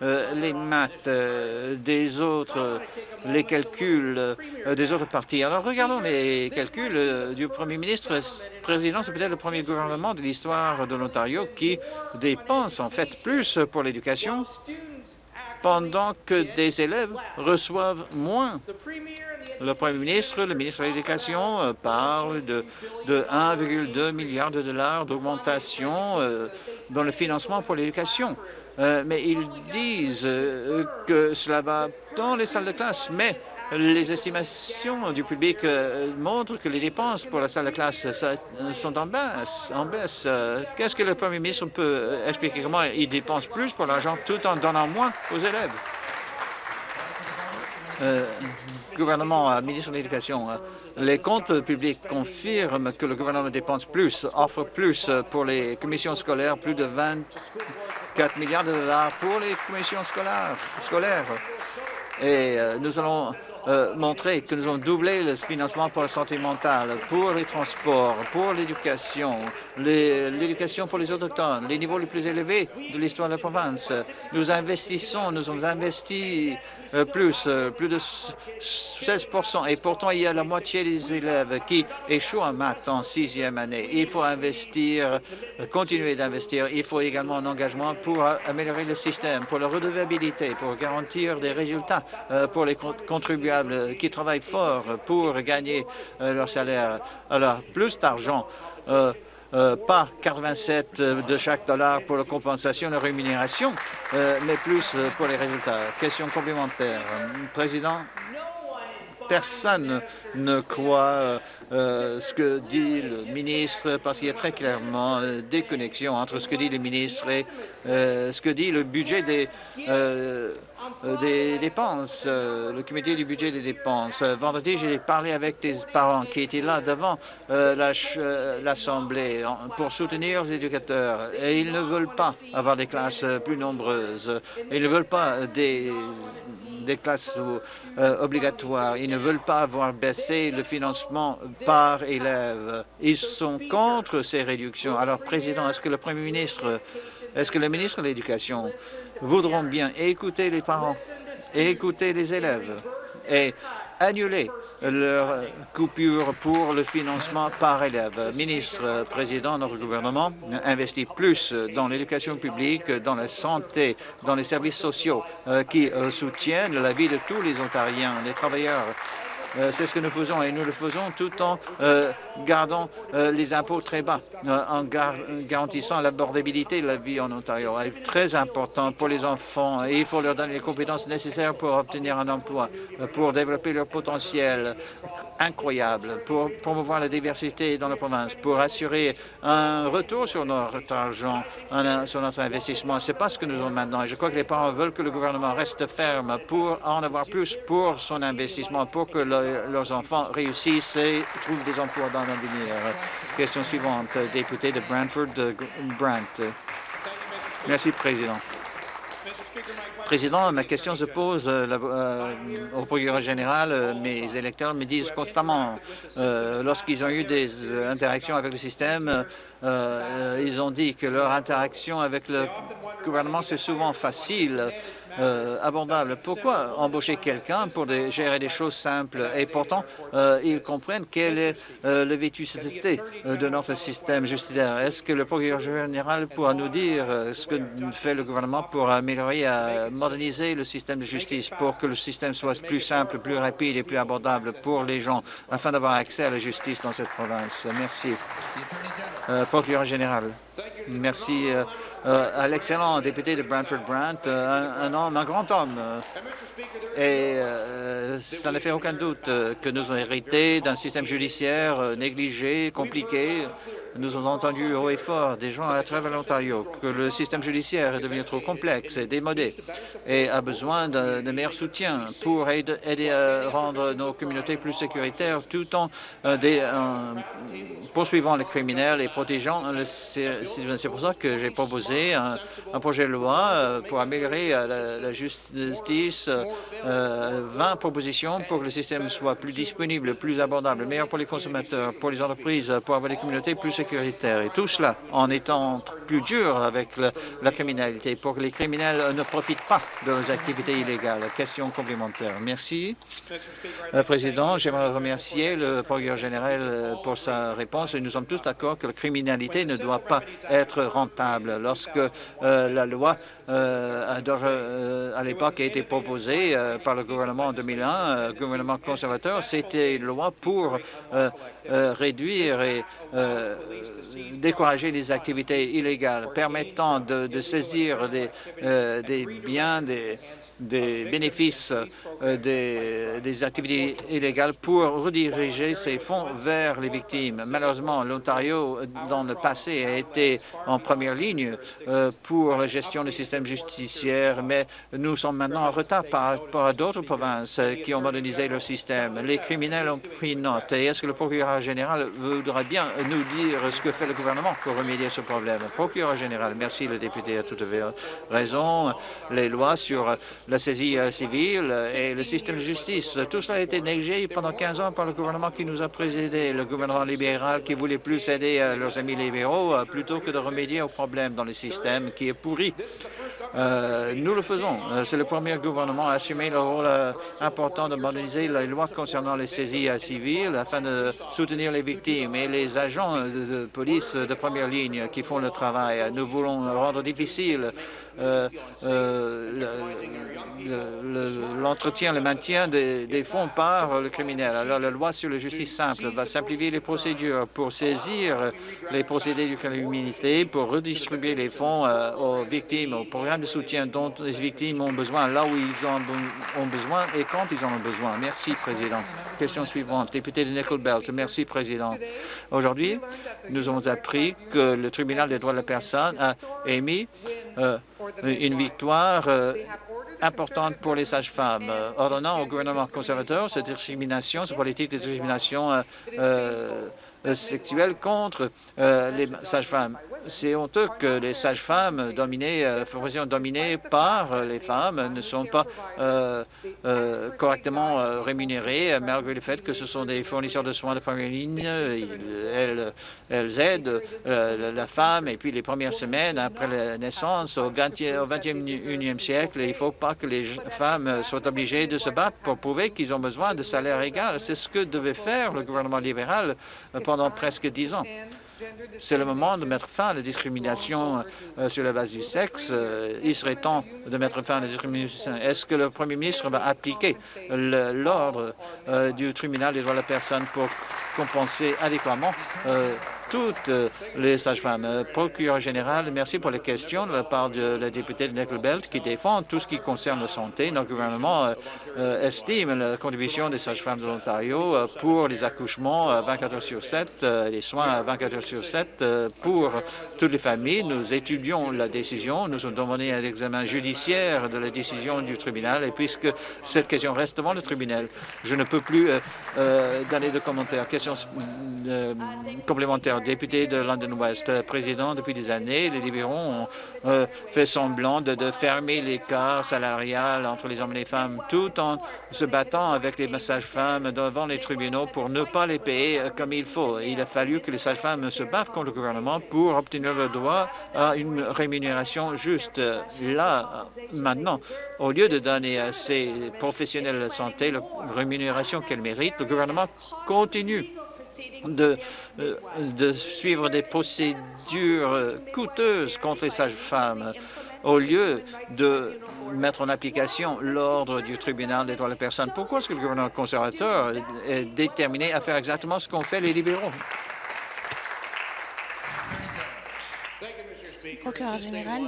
les maths euh, des autres, les calculs euh, des autres partis. Alors regardons les calculs du Premier ministre. Président, c'est peut-être le premier gouvernement de l'histoire de l'Ontario qui dépense en fait plus pour l'éducation pendant que des élèves reçoivent moins. Le Premier ministre, le ministre de l'Éducation parle de, de 1,2 milliard de dollars d'augmentation dans le financement pour l'éducation. Euh, mais ils disent euh, que cela va dans les salles de classe, mais les estimations du public euh, montrent que les dépenses pour la salle de classe sont en baisse. En baisse. Qu'est-ce que le premier ministre peut expliquer? Comment il dépense plus pour l'argent tout en donnant moins aux élèves? gouvernement, ministre de l'Éducation, les comptes publics confirment que le gouvernement dépense plus, offre plus pour les commissions scolaires, plus de 20 4 milliards de dollars pour les commissions scolaires. scolaires. Et euh, nous allons euh, montrer que nous avons doublé le financement pour la santé mentale, pour les transports, pour l'éducation, l'éducation pour les autochtones, les niveaux les plus élevés de l'histoire de la province. Nous investissons, nous avons investi euh, plus, plus de 16% et pourtant il y a la moitié des élèves qui échouent en maths en sixième année. Il faut investir, continuer d'investir. Il faut également un engagement pour améliorer le système, pour la redevabilité, pour garantir des résultats pour les contribuables qui travaillent fort pour gagner euh, leur salaire. Alors, plus d'argent, euh, euh, pas 87 de chaque dollar pour la compensation de rémunération, mais plus pour les résultats. Question complémentaire. Président, personne ne croit ce que dit le ministre parce qu'il y a très clairement des connexions entre ce que dit le ministre et ce que dit le budget des euh, dépenses, euh, le comité du budget des dépenses. Euh, vendredi, j'ai parlé avec des parents qui étaient là devant l'Assemblée pour soutenir les éducateurs et ils ne veulent pas avoir des classes plus nombreuses. Ils ne veulent pas des des classes obligatoires. Ils ne veulent pas avoir baissé le financement par élève. Ils sont contre ces réductions. Alors, Président, est-ce que le Premier ministre, est-ce que le ministre de l'Éducation voudront bien écouter les parents, écouter les élèves annuler leur coupure pour le financement par élève. Ministre, Président, notre gouvernement investit plus dans l'éducation publique, dans la santé, dans les services sociaux euh, qui euh, soutiennent la vie de tous les Ontariens, les travailleurs C'est ce que nous faisons et nous le faisons tout en gardant les impôts très bas, en garantissant l'abordabilité de la vie en Ontario. C'est très important pour les enfants et il faut leur donner les compétences nécessaires pour obtenir un emploi, pour développer leur potentiel incroyable, pour promouvoir la diversité dans la province, pour assurer un retour sur notre argent, sur notre investissement. C'est pas ce que nous avons maintenant. Et je crois que les parents veulent que le gouvernement reste ferme pour en avoir plus pour son investissement, pour que leurs enfants réussissent et trouvent des emplois dans l'avenir. Question suivante, député de Brantford, Brant. Merci, Président. Président, ma question se pose euh, euh, au procureur général. Euh, mes électeurs me disent constamment, lorsqu'ils ont eu des interactions avec le système, ils ont dit que leur interaction avec le gouvernement, c'est souvent facile euh, abordable. Pourquoi embaucher quelqu'un pour gérer des choses simples Et pourtant, euh, ils comprennent quelle est euh, la vétusté de notre système judiciaire? Est-ce que le procureur général pourra nous dire ce que fait le gouvernement pour améliorer, moderniser le système de justice pour que le système soit plus simple, plus rapide et plus abordable pour les gens afin d'avoir accès à la justice dans cette province? Merci. procureur général. Merci euh, à l'excellent député de Brantford-Brant, euh, un, homme, un grand homme. Euh, et ça ne fait aucun doute que nous avons hérité d'un système judiciaire négligé, compliqué, nous avons entendu haut et fort des gens à travers l'Ontario que le système judiciaire est devenu trop complexe et démodé et a besoin de, meilleur soutien pour aider, à rendre nos communautés plus sécuritaires tout en poursuivant les criminels et protégeant le C'est pour ça que j'ai proposé un, projet de loi euh, pour améliorer euh, la, justice, 20 euh, propositions pour que le système soit plus disponible, plus abordable, meilleur pour les consommateurs, pour les entreprises, pour avoir des communautés plus sécuritaires. Et tout cela en étant plus dur avec la criminalité, pour que les criminels ne profitent pas de leurs activités illégales. Question complémentaire. Merci. Président, j'aimerais remercier le procureur général pour sa réponse. Nous sommes tous d'accord que la criminalité ne doit pas être rentable. Lorsque euh, la loi euh, euh, à l'époque a été proposée par le gouvernement en 2001, le gouvernement conservateur, c'était une loi pour réduire et décourager les activités illégales, permettant de, saisir des, des biens, des, des bénéfices euh, des, activités illégales pour rediriger ces fonds vers les victimes. Malheureusement, l'Ontario, dans le passé, a été en première ligne euh, pour la gestion du système justiciaire, mais nous sommes maintenant en retard par rapport à d'autres provinces qui ont modernisé leur système. Les criminels ont pris note. Et est-ce que le procureur général voudra bien nous dire ce que fait le gouvernement pour remédier à ce problème? Procureur général, merci, le député a tout à fait raison. Les lois sur la saisie euh, civile et le système de justice. Tout cela a été négligé pendant 15 ans par le gouvernement qui nous a précédé, le gouvernement libéral qui voulait plus aider euh, leurs amis libéraux euh, plutôt que de remédier aux problèmes dans le système qui est pourri. nous le faisons. C'est le premier gouvernement à assumer le rôle important de moderniser les lois concernant les saisies civiles afin de soutenir les victimes et les agents de, police de première ligne qui font le travail. Nous voulons rendre difficile l'entretien, le, maintien des, fonds par le criminel. Alors, la loi sur la justice simple va simplifier les procédures pour saisir les procédés du criminalité, pour redistribuer les fonds euh, aux victimes, aux programmes de soutien dont les victimes ont besoin, là où ils en ont besoin et quand ils en ont besoin. Merci, Président. Question suivante, député de Nickel Belt. Merci, Président. Aujourd'hui, nous avons appris que le tribunal des droits de la personne a émis euh, une victoire euh, importante pour les sages-femmes, euh, ordonnant au gouvernement conservateur cette discrimination, cette politique de discrimination euh, euh, sexuelle contre les sages-femmes. C'est honteux que les sages-femmes dominées, professions dominées par les femmes ne sont pas correctement rémunérées, malgré le fait que ce sont des fournisseurs de soins de première ligne. Elles, elles aident la femme et puis les premières semaines après la naissance au 20e, au 21e siècle, il ne faut pas que les femmes soient obligées de se battre pour prouver qu'ils ont besoin de salaire égal. C'est ce que devait faire le gouvernement libéral pendant presque dix ans. C'est le moment de mettre fin à la discrimination euh, sur la base du sexe. Euh, il serait temps de mettre fin à la discrimination. Est-ce que le premier ministre va appliquer l'ordre euh, du tribunal des droits de la personne pour compenser adéquatement toutes les sages-femmes. Euh, procureur général, merci pour les questions de la part de la députée de Belt qui défend tout ce qui concerne la santé. Notre gouvernement euh, euh, estime la contribution des sages-femmes de l'Ontario pour les accouchements 24 heures sur 7, les soins 24 heures sur 7 pour toutes les familles. Nous étudions la décision. Nous avons demandé un examen judiciaire de la décision du tribunal et puisque cette question reste devant le tribunal, je ne peux plus donner de commentaires. Question complémentaire député de London West, président depuis des années. Les libéraux ont euh, fait semblant de, fermer l'écart salarial entre les hommes et les femmes tout en se battant avec les sages-femmes devant les tribunaux pour ne pas les payer comme il faut. Il a fallu que les sages-femmes se battent contre le gouvernement pour obtenir le droit à une rémunération juste. Là, maintenant, au lieu de donner à ces professionnels de santé la rémunération qu'elles méritent, le gouvernement continue de, euh, de suivre des procédures coûteuses contre les sages-femmes au lieu de mettre en application l'ordre du tribunal des droits de la personne. Pourquoi est-ce que le gouvernement conservateur est déterminé à faire exactement ce qu'ont fait les libéraux?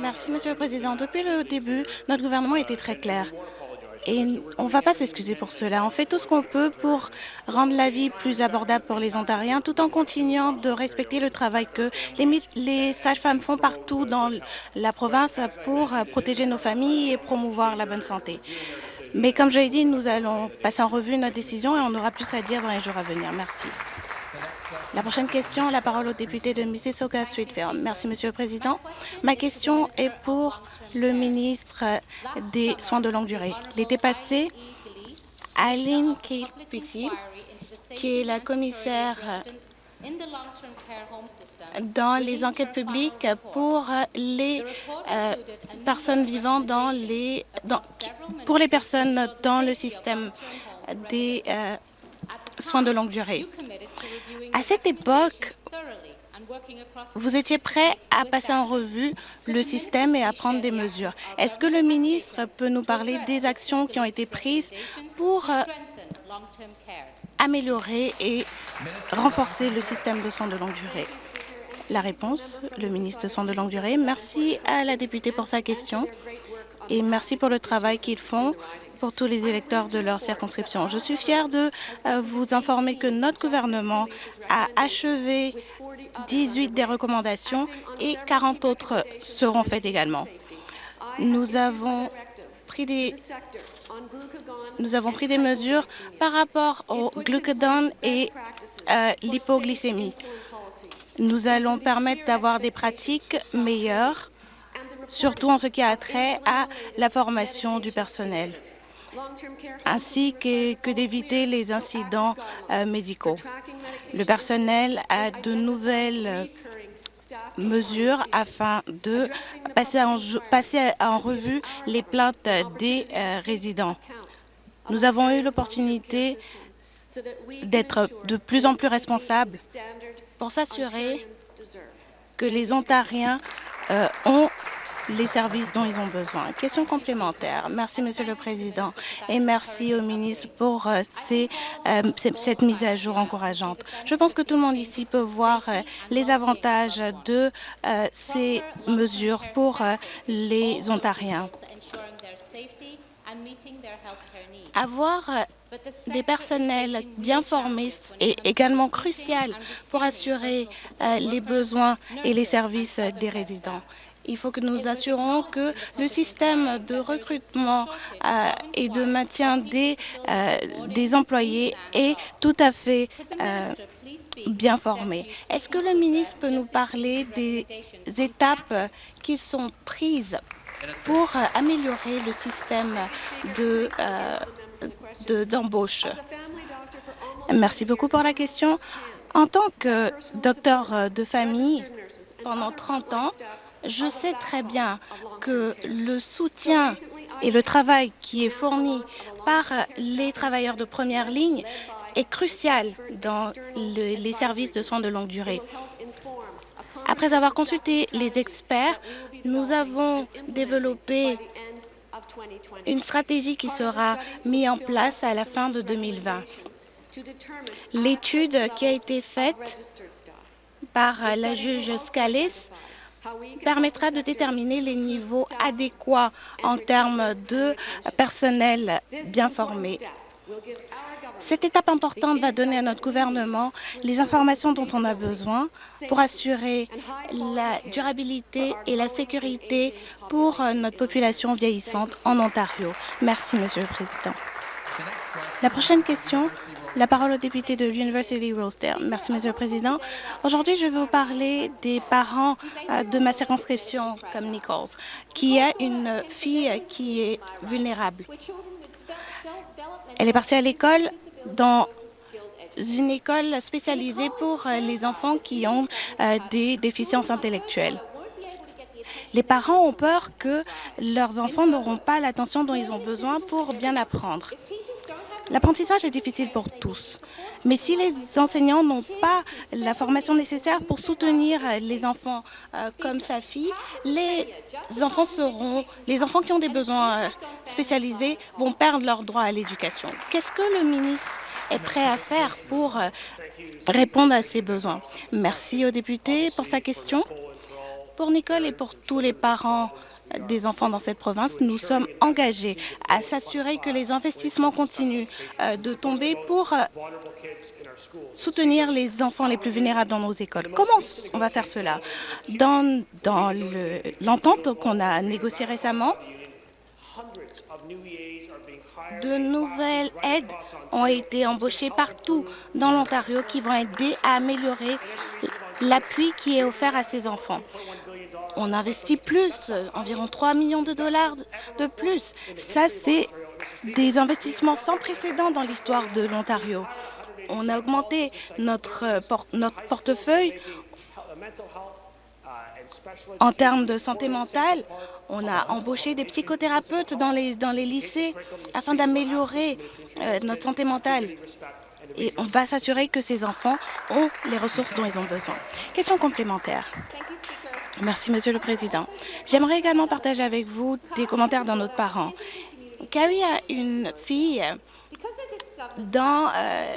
Merci, Monsieur le Président. Depuis le début, notre gouvernement était très clair. Et on ne va pas s'excuser pour cela. On fait tout ce qu'on peut pour rendre la vie plus abordable pour les Ontariens, tout en continuant de respecter le travail que les, sages-femmes font partout dans la province pour protéger nos familles et promouvoir la bonne santé. Mais comme je l'ai dit, nous allons passer en revue notre décision et on aura plus à dire dans les jours à venir. Merci. La prochaine question, la parole au député de Mississauga Streetfield. Merci, Monsieur le Président. Ma question est pour le ministre des Soins de longue durée. L'été passé, Aline Kilpisi, qui est la commissaire dans les enquêtes publiques pour les euh, personnes vivant dans les pour les personnes dans le système des euh, soins de longue durée. À cette époque, vous étiez prêt à passer en revue le système et à prendre des mesures. Est-ce que le ministre peut nous parler des actions qui ont été prises pour euh, améliorer et renforcer le système de soins de longue durée? La réponse, le ministre de soins de longue durée. Merci à la députée pour sa question et merci pour le travail qu'ils font pour tous les électeurs de leur circonscription. Je suis fière de euh, vous informer que notre gouvernement a achevé 18 des recommandations et 40 autres seront faites également. Nous avons pris des mesures par rapport au glucagon et euh, l'hypoglycémie. Nous allons permettre d'avoir des pratiques meilleures, surtout en ce qui a trait à la formation du personnel ainsi que, d'éviter les incidents euh, médicaux. Le personnel a de nouvelles euh, mesures afin de passer en, passer en revue les plaintes des euh, résidents. Nous avons eu l'opportunité d'être de plus en plus responsables pour s'assurer que les Ontariens ont les services dont ils ont besoin. Question complémentaire. Merci, Monsieur le Président, et merci au ministre pour euh, euh, cette mise à jour encourageante. Je pense que tout le monde ici peut voir euh, les avantages de ces mesures pour les Ontariens. Avoir des personnels bien formés est également crucial pour assurer les besoins et les services des résidents. Il faut que nous assurons que le système de recrutement euh, et de maintien des, euh, des employés est tout à fait euh, bien formé. Est-ce que le ministre peut nous parler des étapes qui sont prises pour améliorer le système d'embauche? Merci beaucoup pour la question. En tant que docteur de famille, pendant 30 ans, je sais très bien que le soutien et le travail qui est fourni par les travailleurs de première ligne est crucial dans les services de soins de longue durée. Après avoir consulté les experts, nous avons développé une stratégie qui sera mise en place à la fin de 2020. L'étude qui a été faite par la juge Scalis permettra de déterminer les niveaux adéquats en termes de personnel bien formé. Cette étape importante va donner à notre gouvernement les informations dont on a besoin pour assurer la durabilité et la sécurité pour notre population vieillissante en Ontario. Merci, Monsieur le Président. La prochaine question la parole au député de l'University Rosedale. Merci, Monsieur le Président. Aujourd'hui, je vais vous parler des parents euh, de ma circonscription, comme Nichols, qui a une fille qui est vulnérable. Elle est partie à l'école dans une école spécialisée pour euh, les enfants qui ont euh, des déficiences intellectuelles. Les parents ont peur que leurs enfants n'auront pas l'attention dont ils ont besoin pour bien apprendre. L'apprentissage est difficile pour tous, mais si les enseignants n'ont pas la formation nécessaire pour soutenir les enfants euh, comme sa fille, les enfants seront, les enfants qui ont des besoins euh, spécialisés vont perdre leur droit à l'éducation. Qu'est-ce que le ministre est prêt à faire pour euh, répondre à ces besoins? Merci au député pour sa question. Pour Nicole et pour tous les parents des enfants dans cette province, nous sommes engagés à s'assurer que les investissements continuent euh, de tomber pour euh, soutenir les enfants les plus vulnérables dans nos écoles. Comment on va faire cela? Dans, dans l'entente qu'on a négociée récemment, de nouvelles aides ont été embauchées partout dans l'Ontario qui vont aider à améliorer l'appui qui est offert à ces enfants on investit plus, environ 3 millions de dollars de plus. Ça, c'est des investissements sans précédent dans l'histoire de l'Ontario. On a augmenté notre, notre portefeuille en termes de santé mentale. On a embauché des psychothérapeutes dans les, dans les lycées afin d'améliorer euh, notre santé mentale. Et on va s'assurer que ces enfants ont les ressources dont ils ont besoin. Question complémentaire. Merci, Monsieur le Président. J'aimerais également partager avec vous des commentaires d'un autre parent. Carrie a une fille dans euh,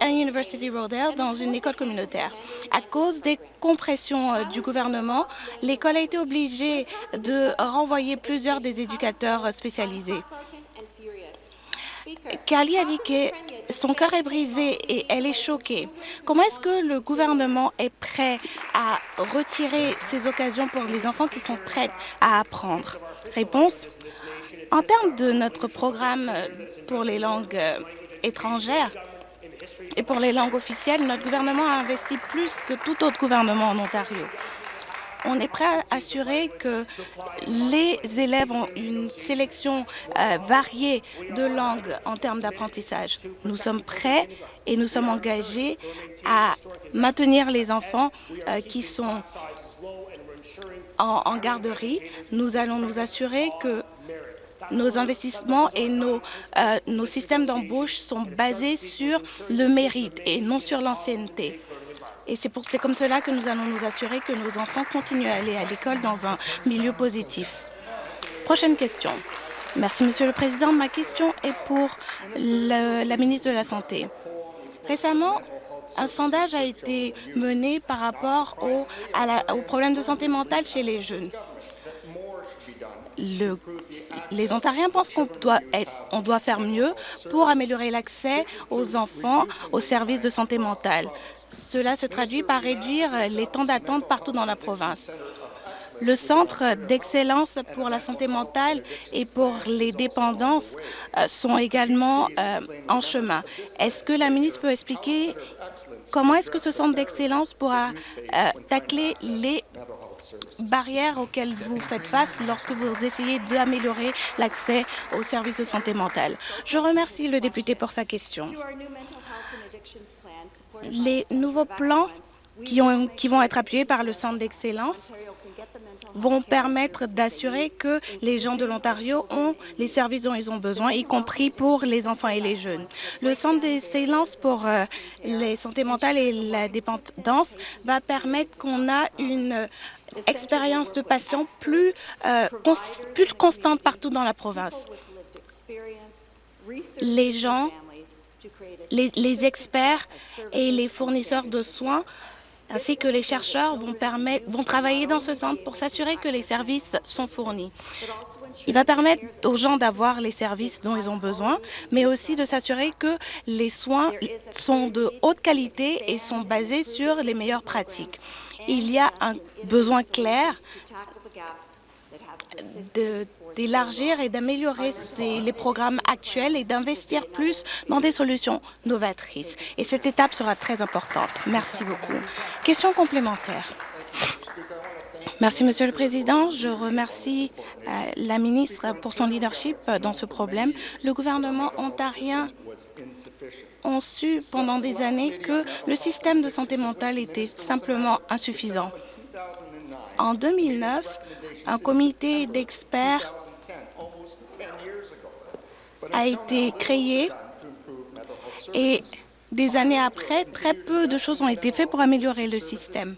à University Rodale, dans une école communautaire. À cause des compressions euh, du gouvernement, l'école a été obligée de renvoyer plusieurs des éducateurs spécialisés. Carly a dit que son cœur est brisé et elle est choquée. Comment est-ce que le gouvernement est prêt à retirer ces occasions pour les enfants qui sont prêts à apprendre? Réponse. En termes de notre programme pour les langues euh, étrangères et pour les langues officielles, notre gouvernement a investi plus que tout autre gouvernement en Ontario on est prêt à assurer que les élèves ont une sélection euh, variée de langues en termes d'apprentissage. Nous sommes prêts et nous sommes engagés à maintenir les enfants euh, qui sont en, garderie. Nous allons nous assurer que nos investissements et euh, nos systèmes d'embauche sont basés sur le mérite et non sur l'ancienneté. Et c'est comme cela que nous allons nous assurer que nos enfants continuent à aller à l'école dans un milieu positif. Prochaine question. Merci, Monsieur le Président. Ma question est pour la ministre de la Santé. Récemment, un sondage a été mené par rapport au, à au problème de santé mentale chez les jeunes. Le, les Ontariens pensent qu'on doit, on doit faire mieux pour améliorer l'accès aux enfants aux services de santé mentale. Cela se traduit par réduire les temps d'attente partout dans la province. Le Centre d'excellence pour la santé mentale et pour les dépendances euh, sont également euh, en chemin. Est-ce que la ministre peut expliquer comment est-ce que ce centre d'excellence pourra euh, tacler les barrières auxquelles vous faites face lorsque vous essayez d'améliorer l'accès aux services de santé mentale? Je remercie le député pour sa question les nouveaux plans qui, vont être appuyés par le Centre d'excellence vont permettre d'assurer que les gens de l'Ontario ont les services dont ils ont besoin, y compris pour les enfants et les jeunes. Le Centre d'excellence pour euh, les santé mentale et la dépendance va permettre qu'on a une expérience de patients plus, euh, plus constante partout dans la province. Les gens, les, les experts et les fournisseurs de soins ainsi que les chercheurs vont, permettre, vont travailler dans ce centre pour s'assurer que les services sont fournis. Il va permettre aux gens d'avoir les services dont ils ont besoin, mais aussi de s'assurer que les soins sont de haute qualité et sont basés sur les meilleures pratiques. Il y a un besoin clair d'élargir et d'améliorer les programmes actuels et d'investir plus dans des solutions novatrices. Et cette étape sera très importante. Merci beaucoup. Question complémentaire. Merci, Monsieur le Président. Je remercie euh, la ministre pour son leadership dans ce problème. Le gouvernement ontarien a su pendant des années que le système de santé mentale était simplement insuffisant. En 2009, un comité d'experts a été créé et des années après, très peu de choses ont été faites pour améliorer le système.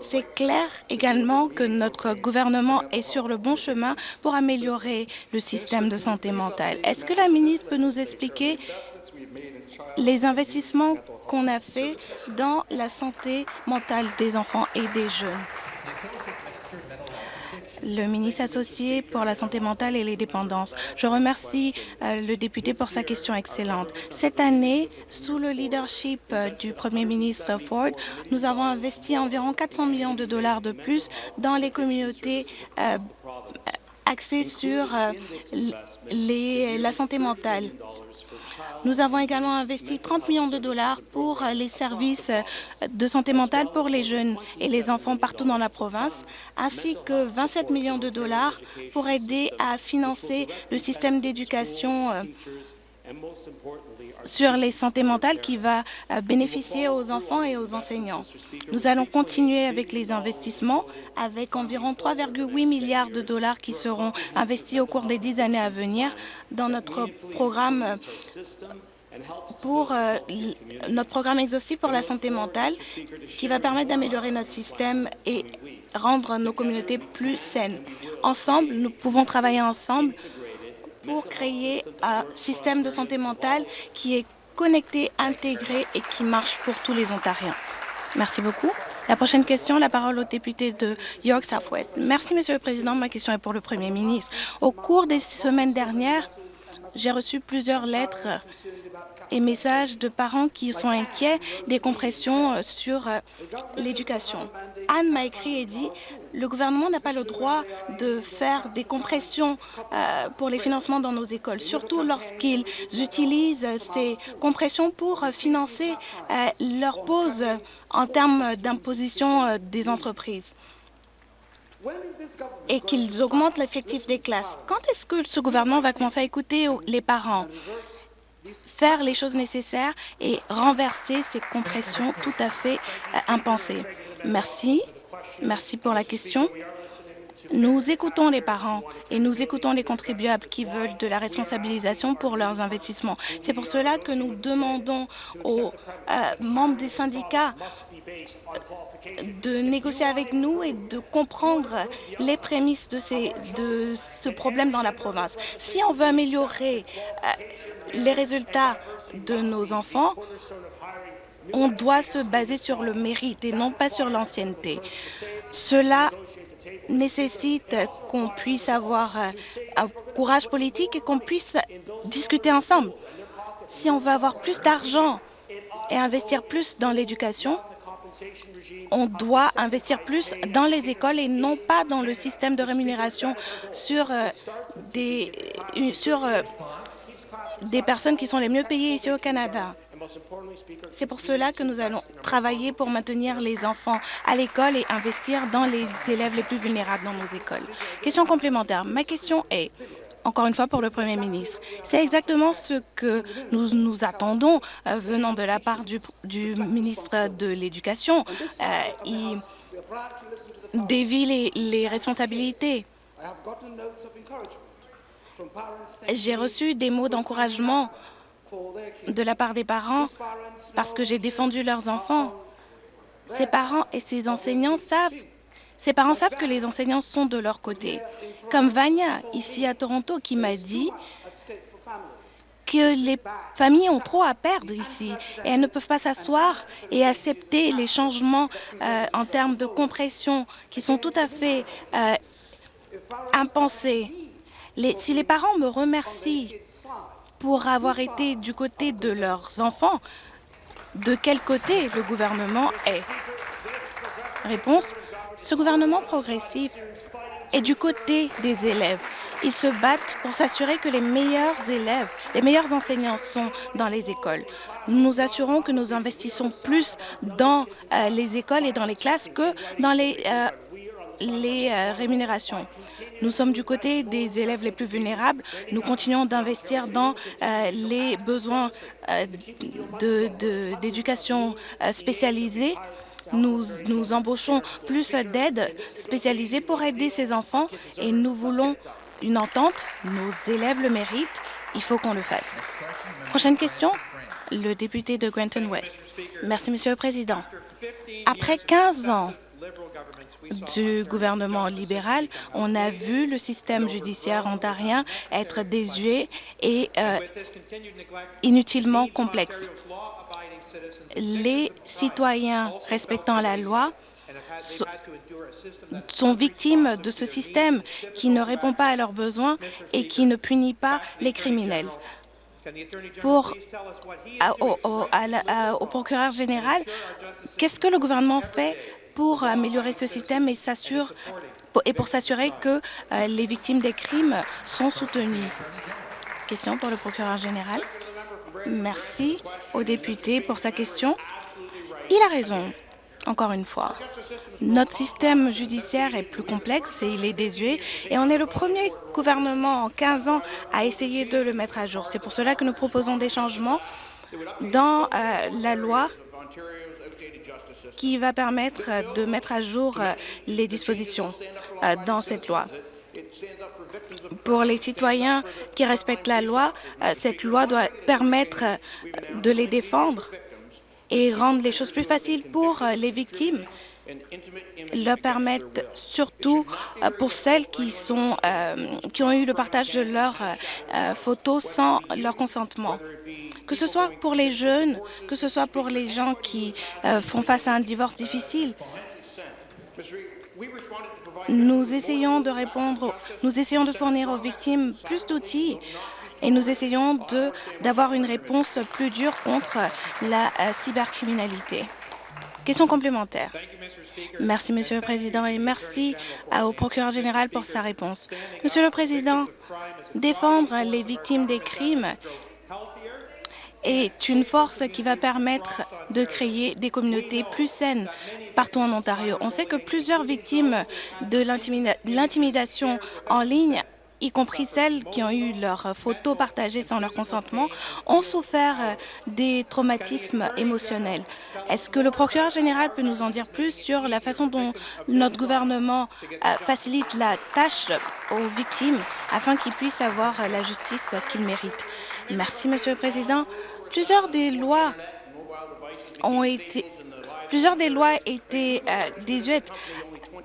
C'est clair également que notre gouvernement est sur le bon chemin pour améliorer le système de santé mentale. Est-ce que la ministre peut nous expliquer les investissements qu'on a faits dans la santé mentale des enfants et des jeunes? Le ministre associé pour la santé mentale et les dépendances. Je remercie euh, le député pour sa question excellente. Cette année, sous le leadership euh, du premier ministre Ford, nous avons investi environ 400 millions de dollars de plus dans les communautés euh, axées sur la santé mentale. Nous avons également investi 30 millions de dollars pour les services de santé mentale pour les jeunes et les enfants partout dans la province, ainsi que 27 millions de dollars pour aider à financer le système d'éducation euh, sur les santé mentales qui va euh, bénéficier aux enfants et aux enseignants. Nous allons continuer avec les investissements avec environ 3,8 milliards de dollars qui seront investis au cours des dix années à venir dans notre programme pour euh, notre programme exhaustif pour la santé mentale qui va permettre d'améliorer notre système et rendre nos communautés plus saines. Ensemble, nous pouvons travailler ensemble pour créer un système de santé mentale qui est connecté, intégré et qui marche pour tous les Ontariens. Merci beaucoup. La prochaine question, la parole au député de York Southwest. Merci, Monsieur le Président. Ma question est pour le Premier ministre. Au cours des semaines dernières, j'ai reçu plusieurs lettres et messages de parents qui sont inquiets des compressions euh, sur euh, l'éducation. Anne m'a écrit et dit le gouvernement n'a pas le droit de faire des compressions euh, pour les financements dans nos écoles, surtout lorsqu'ils utilisent ces compressions pour financer leur pause en termes d'imposition des entreprises et qu'ils augmentent l'effectif des classes. Quand est-ce que ce gouvernement va commencer à écouter les parents? Faire les choses nécessaires et renverser ces compressions tout à fait euh, impensées. Merci. Merci pour la question. Nous écoutons les parents et nous écoutons les contribuables qui veulent de la responsabilisation pour leurs investissements. C'est pour cela que nous demandons aux euh, membres des syndicats de négocier avec nous et de comprendre les prémices de, ces, de ce problème dans la province. Si on veut améliorer euh, les résultats de nos enfants, on doit se baser sur le mérite et non pas sur l'ancienneté. Cela nécessite qu'on puisse avoir euh, un courage politique et qu'on puisse discuter ensemble. Si on veut avoir plus d'argent et investir plus dans l'éducation, on doit investir plus dans les écoles et non pas dans le système de rémunération sur euh, des, euh, des personnes qui sont les mieux payées ici au Canada. C'est pour cela que nous allons travailler pour maintenir les enfants à l'école et investir dans les élèves les plus vulnérables dans nos écoles. Question complémentaire. Ma question est, encore une fois pour le Premier ministre. C'est exactement ce que nous nous attendons euh, venant de la part du, ministre de l'Éducation. Euh, dévie les, les responsabilités. J'ai reçu des mots d'encouragement de la part des parents parce que j'ai défendu leurs enfants. Ces parents et ces enseignants savent que les enseignants sont de leur côté. Comme Vania, ici à Toronto, qui m'a dit que les familles ont trop à perdre ici et elles ne peuvent pas s'asseoir et accepter les changements euh, en termes de compression qui sont tout à fait euh, impensés. Si les parents me remercient pour avoir été du côté de leurs enfants, de quel côté le gouvernement est? Réponse, ce gouvernement progressif est du côté des élèves. Ils se battent pour s'assurer que les meilleurs élèves, les meilleurs enseignants sont dans les écoles. Nous nous assurons que nous investissons plus dans euh, les écoles et dans les classes que dans les, euh, les euh, rémunérations. Nous sommes du côté des élèves les plus vulnérables. Nous continuons d'investir dans euh, les besoins euh, d'éducation spécialisée nous, nous, embauchons plus d'aides spécialisées pour aider ces enfants et nous voulons une entente. Nos élèves le méritent. Il faut qu'on le fasse. Prochaine question, le député de Granton West. Merci, Monsieur le Président. Après 15 ans du gouvernement libéral, on a vu le système judiciaire ontarien être désuet et euh, inutilement complexe. Les citoyens respectant la loi sont victimes de ce système qui ne répond pas à leurs besoins et qui ne punit pas les criminels. Pour, au, procureur général, qu'est-ce que le gouvernement fait pour améliorer ce système et, et pour s'assurer que euh, les victimes des crimes sont soutenues. Question pour le procureur général. Merci au député pour sa question. Il a raison, encore une fois. Notre système judiciaire est plus complexe et il est désuet et on est le premier gouvernement en 15 ans à essayer de le mettre à jour. C'est pour cela que nous proposons des changements dans euh, la loi qui va permettre de mettre à jour euh, les dispositions euh, dans cette loi. Pour les citoyens qui respectent la loi, euh, cette loi doit permettre de les défendre et rendre les choses plus faciles pour les victimes leur permettent surtout pour celles qui, sont, qui ont eu le partage de leurs photos sans leur consentement que ce soit pour les jeunes, que ce soit pour les gens qui euh, font face à un divorce difficile. Nous essayons de répondre, nous essayons de fournir aux victimes plus d'outils et nous essayons d'avoir une réponse plus dure contre la euh, cybercriminalité. Question complémentaire. Merci, Monsieur le Président, et merci euh, au procureur général pour sa réponse. Monsieur le Président, défendre les victimes des crimes est une force qui va permettre de créer des communautés plus saines partout en Ontario. On sait que plusieurs victimes de l'intimidation en ligne y compris celles qui ont eu leurs photos partagées sans leur consentement, ont souffert des traumatismes émotionnels. Est-ce que le procureur général peut nous en dire plus sur la façon dont notre gouvernement euh, facilite la tâche aux victimes afin qu'ils puissent avoir la justice qu'ils méritent? Merci, Monsieur le Président. Plusieurs des lois ont été plusieurs des lois étaient euh, désuètes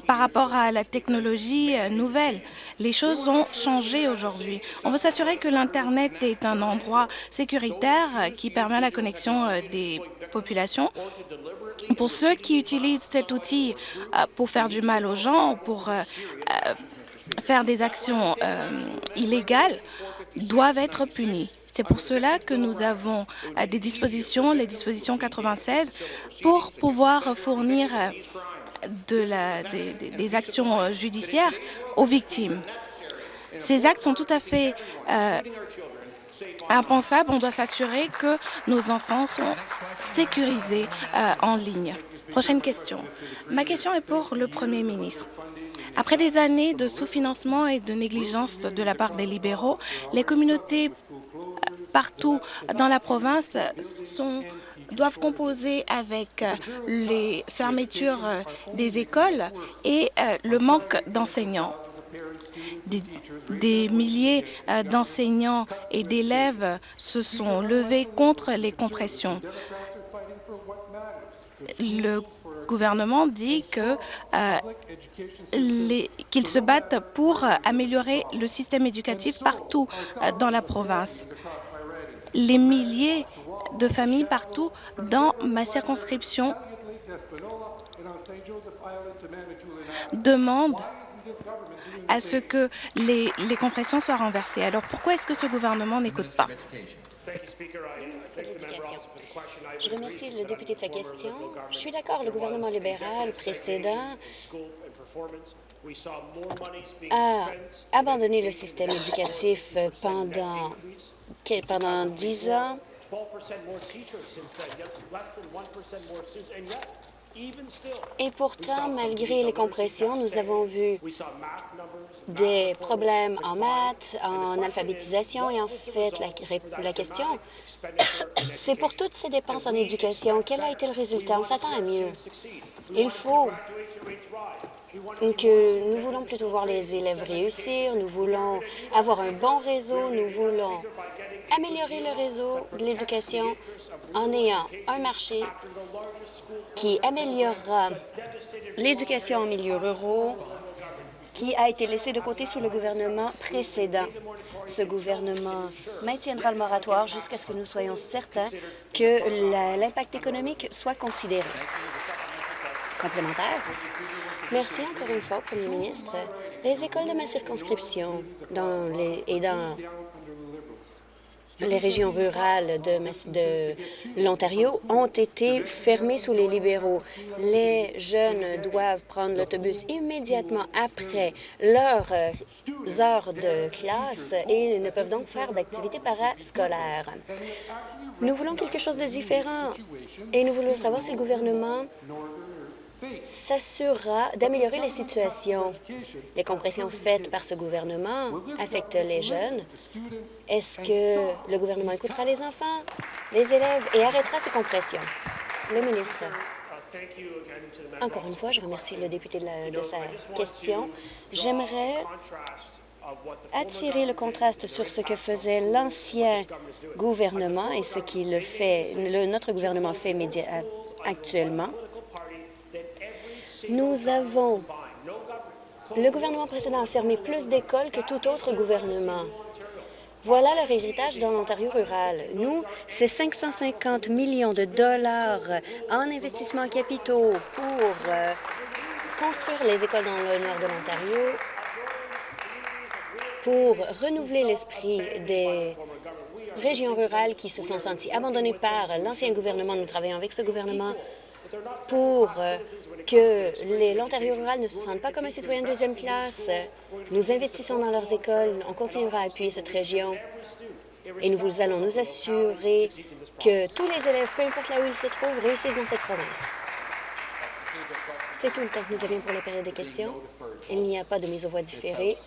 par rapport à la technologie euh, nouvelle. Les choses ont changé aujourd'hui. On veut s'assurer que l'Internet est un endroit sécuritaire euh, qui permet la connexion euh, des populations. Pour ceux qui utilisent cet outil pour faire du mal aux gens, pour faire des actions illégales, doivent être punis. C'est pour cela que nous avons des dispositions, les dispositions 96, pour pouvoir fournir la, des, actions judiciaires aux victimes. Ces actes sont tout à fait euh, impensables. On doit s'assurer que nos enfants sont sécurisés euh, en ligne. Prochaine question. Ma question est pour le Premier ministre. Après des années de sous-financement et de négligence de la part des libéraux, les communautés partout dans la province sont doivent composer avec les fermetures des écoles et le manque d'enseignants. Des, milliers d'enseignants et d'élèves se sont levés contre les compressions gouvernement dit qu'ils euh, qu se battent pour améliorer le système éducatif partout euh, dans la province. Les milliers de familles partout dans ma circonscription demandent à ce que les compressions soient renversées. Alors pourquoi est-ce que ce gouvernement n'écoute pas? Je remercie le député de sa question. Je suis d'accord, le gouvernement libéral précédent a abandonné le système éducatif pendant, pendant 10 ans. Et pourtant, malgré les compressions, nous avons vu des problèmes en maths, en alphabétisation et en fait, la, question, c'est pour toutes ces dépenses en éducation, quel a été le résultat? On s'attend à mieux. Il faut que nous voulons plutôt voir les élèves réussir, nous voulons avoir un bon réseau, nous voulons améliorer le réseau de l'éducation en ayant un marché qui améliorera l'éducation en milieu ruraux qui a été laissé de côté sous le gouvernement précédent. Ce gouvernement maintiendra le moratoire jusqu'à ce que nous soyons certains que l'impact économique soit considéré. Complémentaire. Merci encore une fois, Premier ministre. Les écoles de ma circonscription dans les, et dans les régions rurales de, de l'Ontario ont été fermées sous les libéraux. Les jeunes doivent prendre l'autobus immédiatement après leurs heures de classe et ne peuvent donc faire d'activités parascolaires. Nous voulons quelque chose de différent et nous voulons savoir si le gouvernement s'assurera d'améliorer la situation. Les compressions faites par ce gouvernement affectent les jeunes. Est-ce que le gouvernement écoutera les enfants, les élèves et arrêtera ces compressions? Le ministre. Encore une fois, je remercie le député de, sa question. J'aimerais attirer le contraste sur ce que faisait l'ancien gouvernement et ce qu'il fait, notre gouvernement fait actuellement. Nous avons... Le gouvernement précédent a fermé plus d'écoles que tout autre gouvernement. Voilà leur héritage dans l'Ontario rural. Nous, c'est 550 millions de dollars en investissements capitaux pour euh, construire les écoles dans le nord de l'Ontario, pour renouveler l'esprit des régions rurales qui se sont senties abandonnées par l'ancien gouvernement. Nous travaillons avec ce gouvernement pour euh, que l'Ontario rural ne se sente pas comme un citoyen de deuxième classe. Nous investissons dans leurs écoles. On continuera à appuyer cette région. Et nous allons nous assurer que tous les élèves, peu importe là où ils se trouvent, réussissent dans cette province. C'est tout le temps que nous avions pour la période des questions. Il n'y a pas de mise aux voix différée.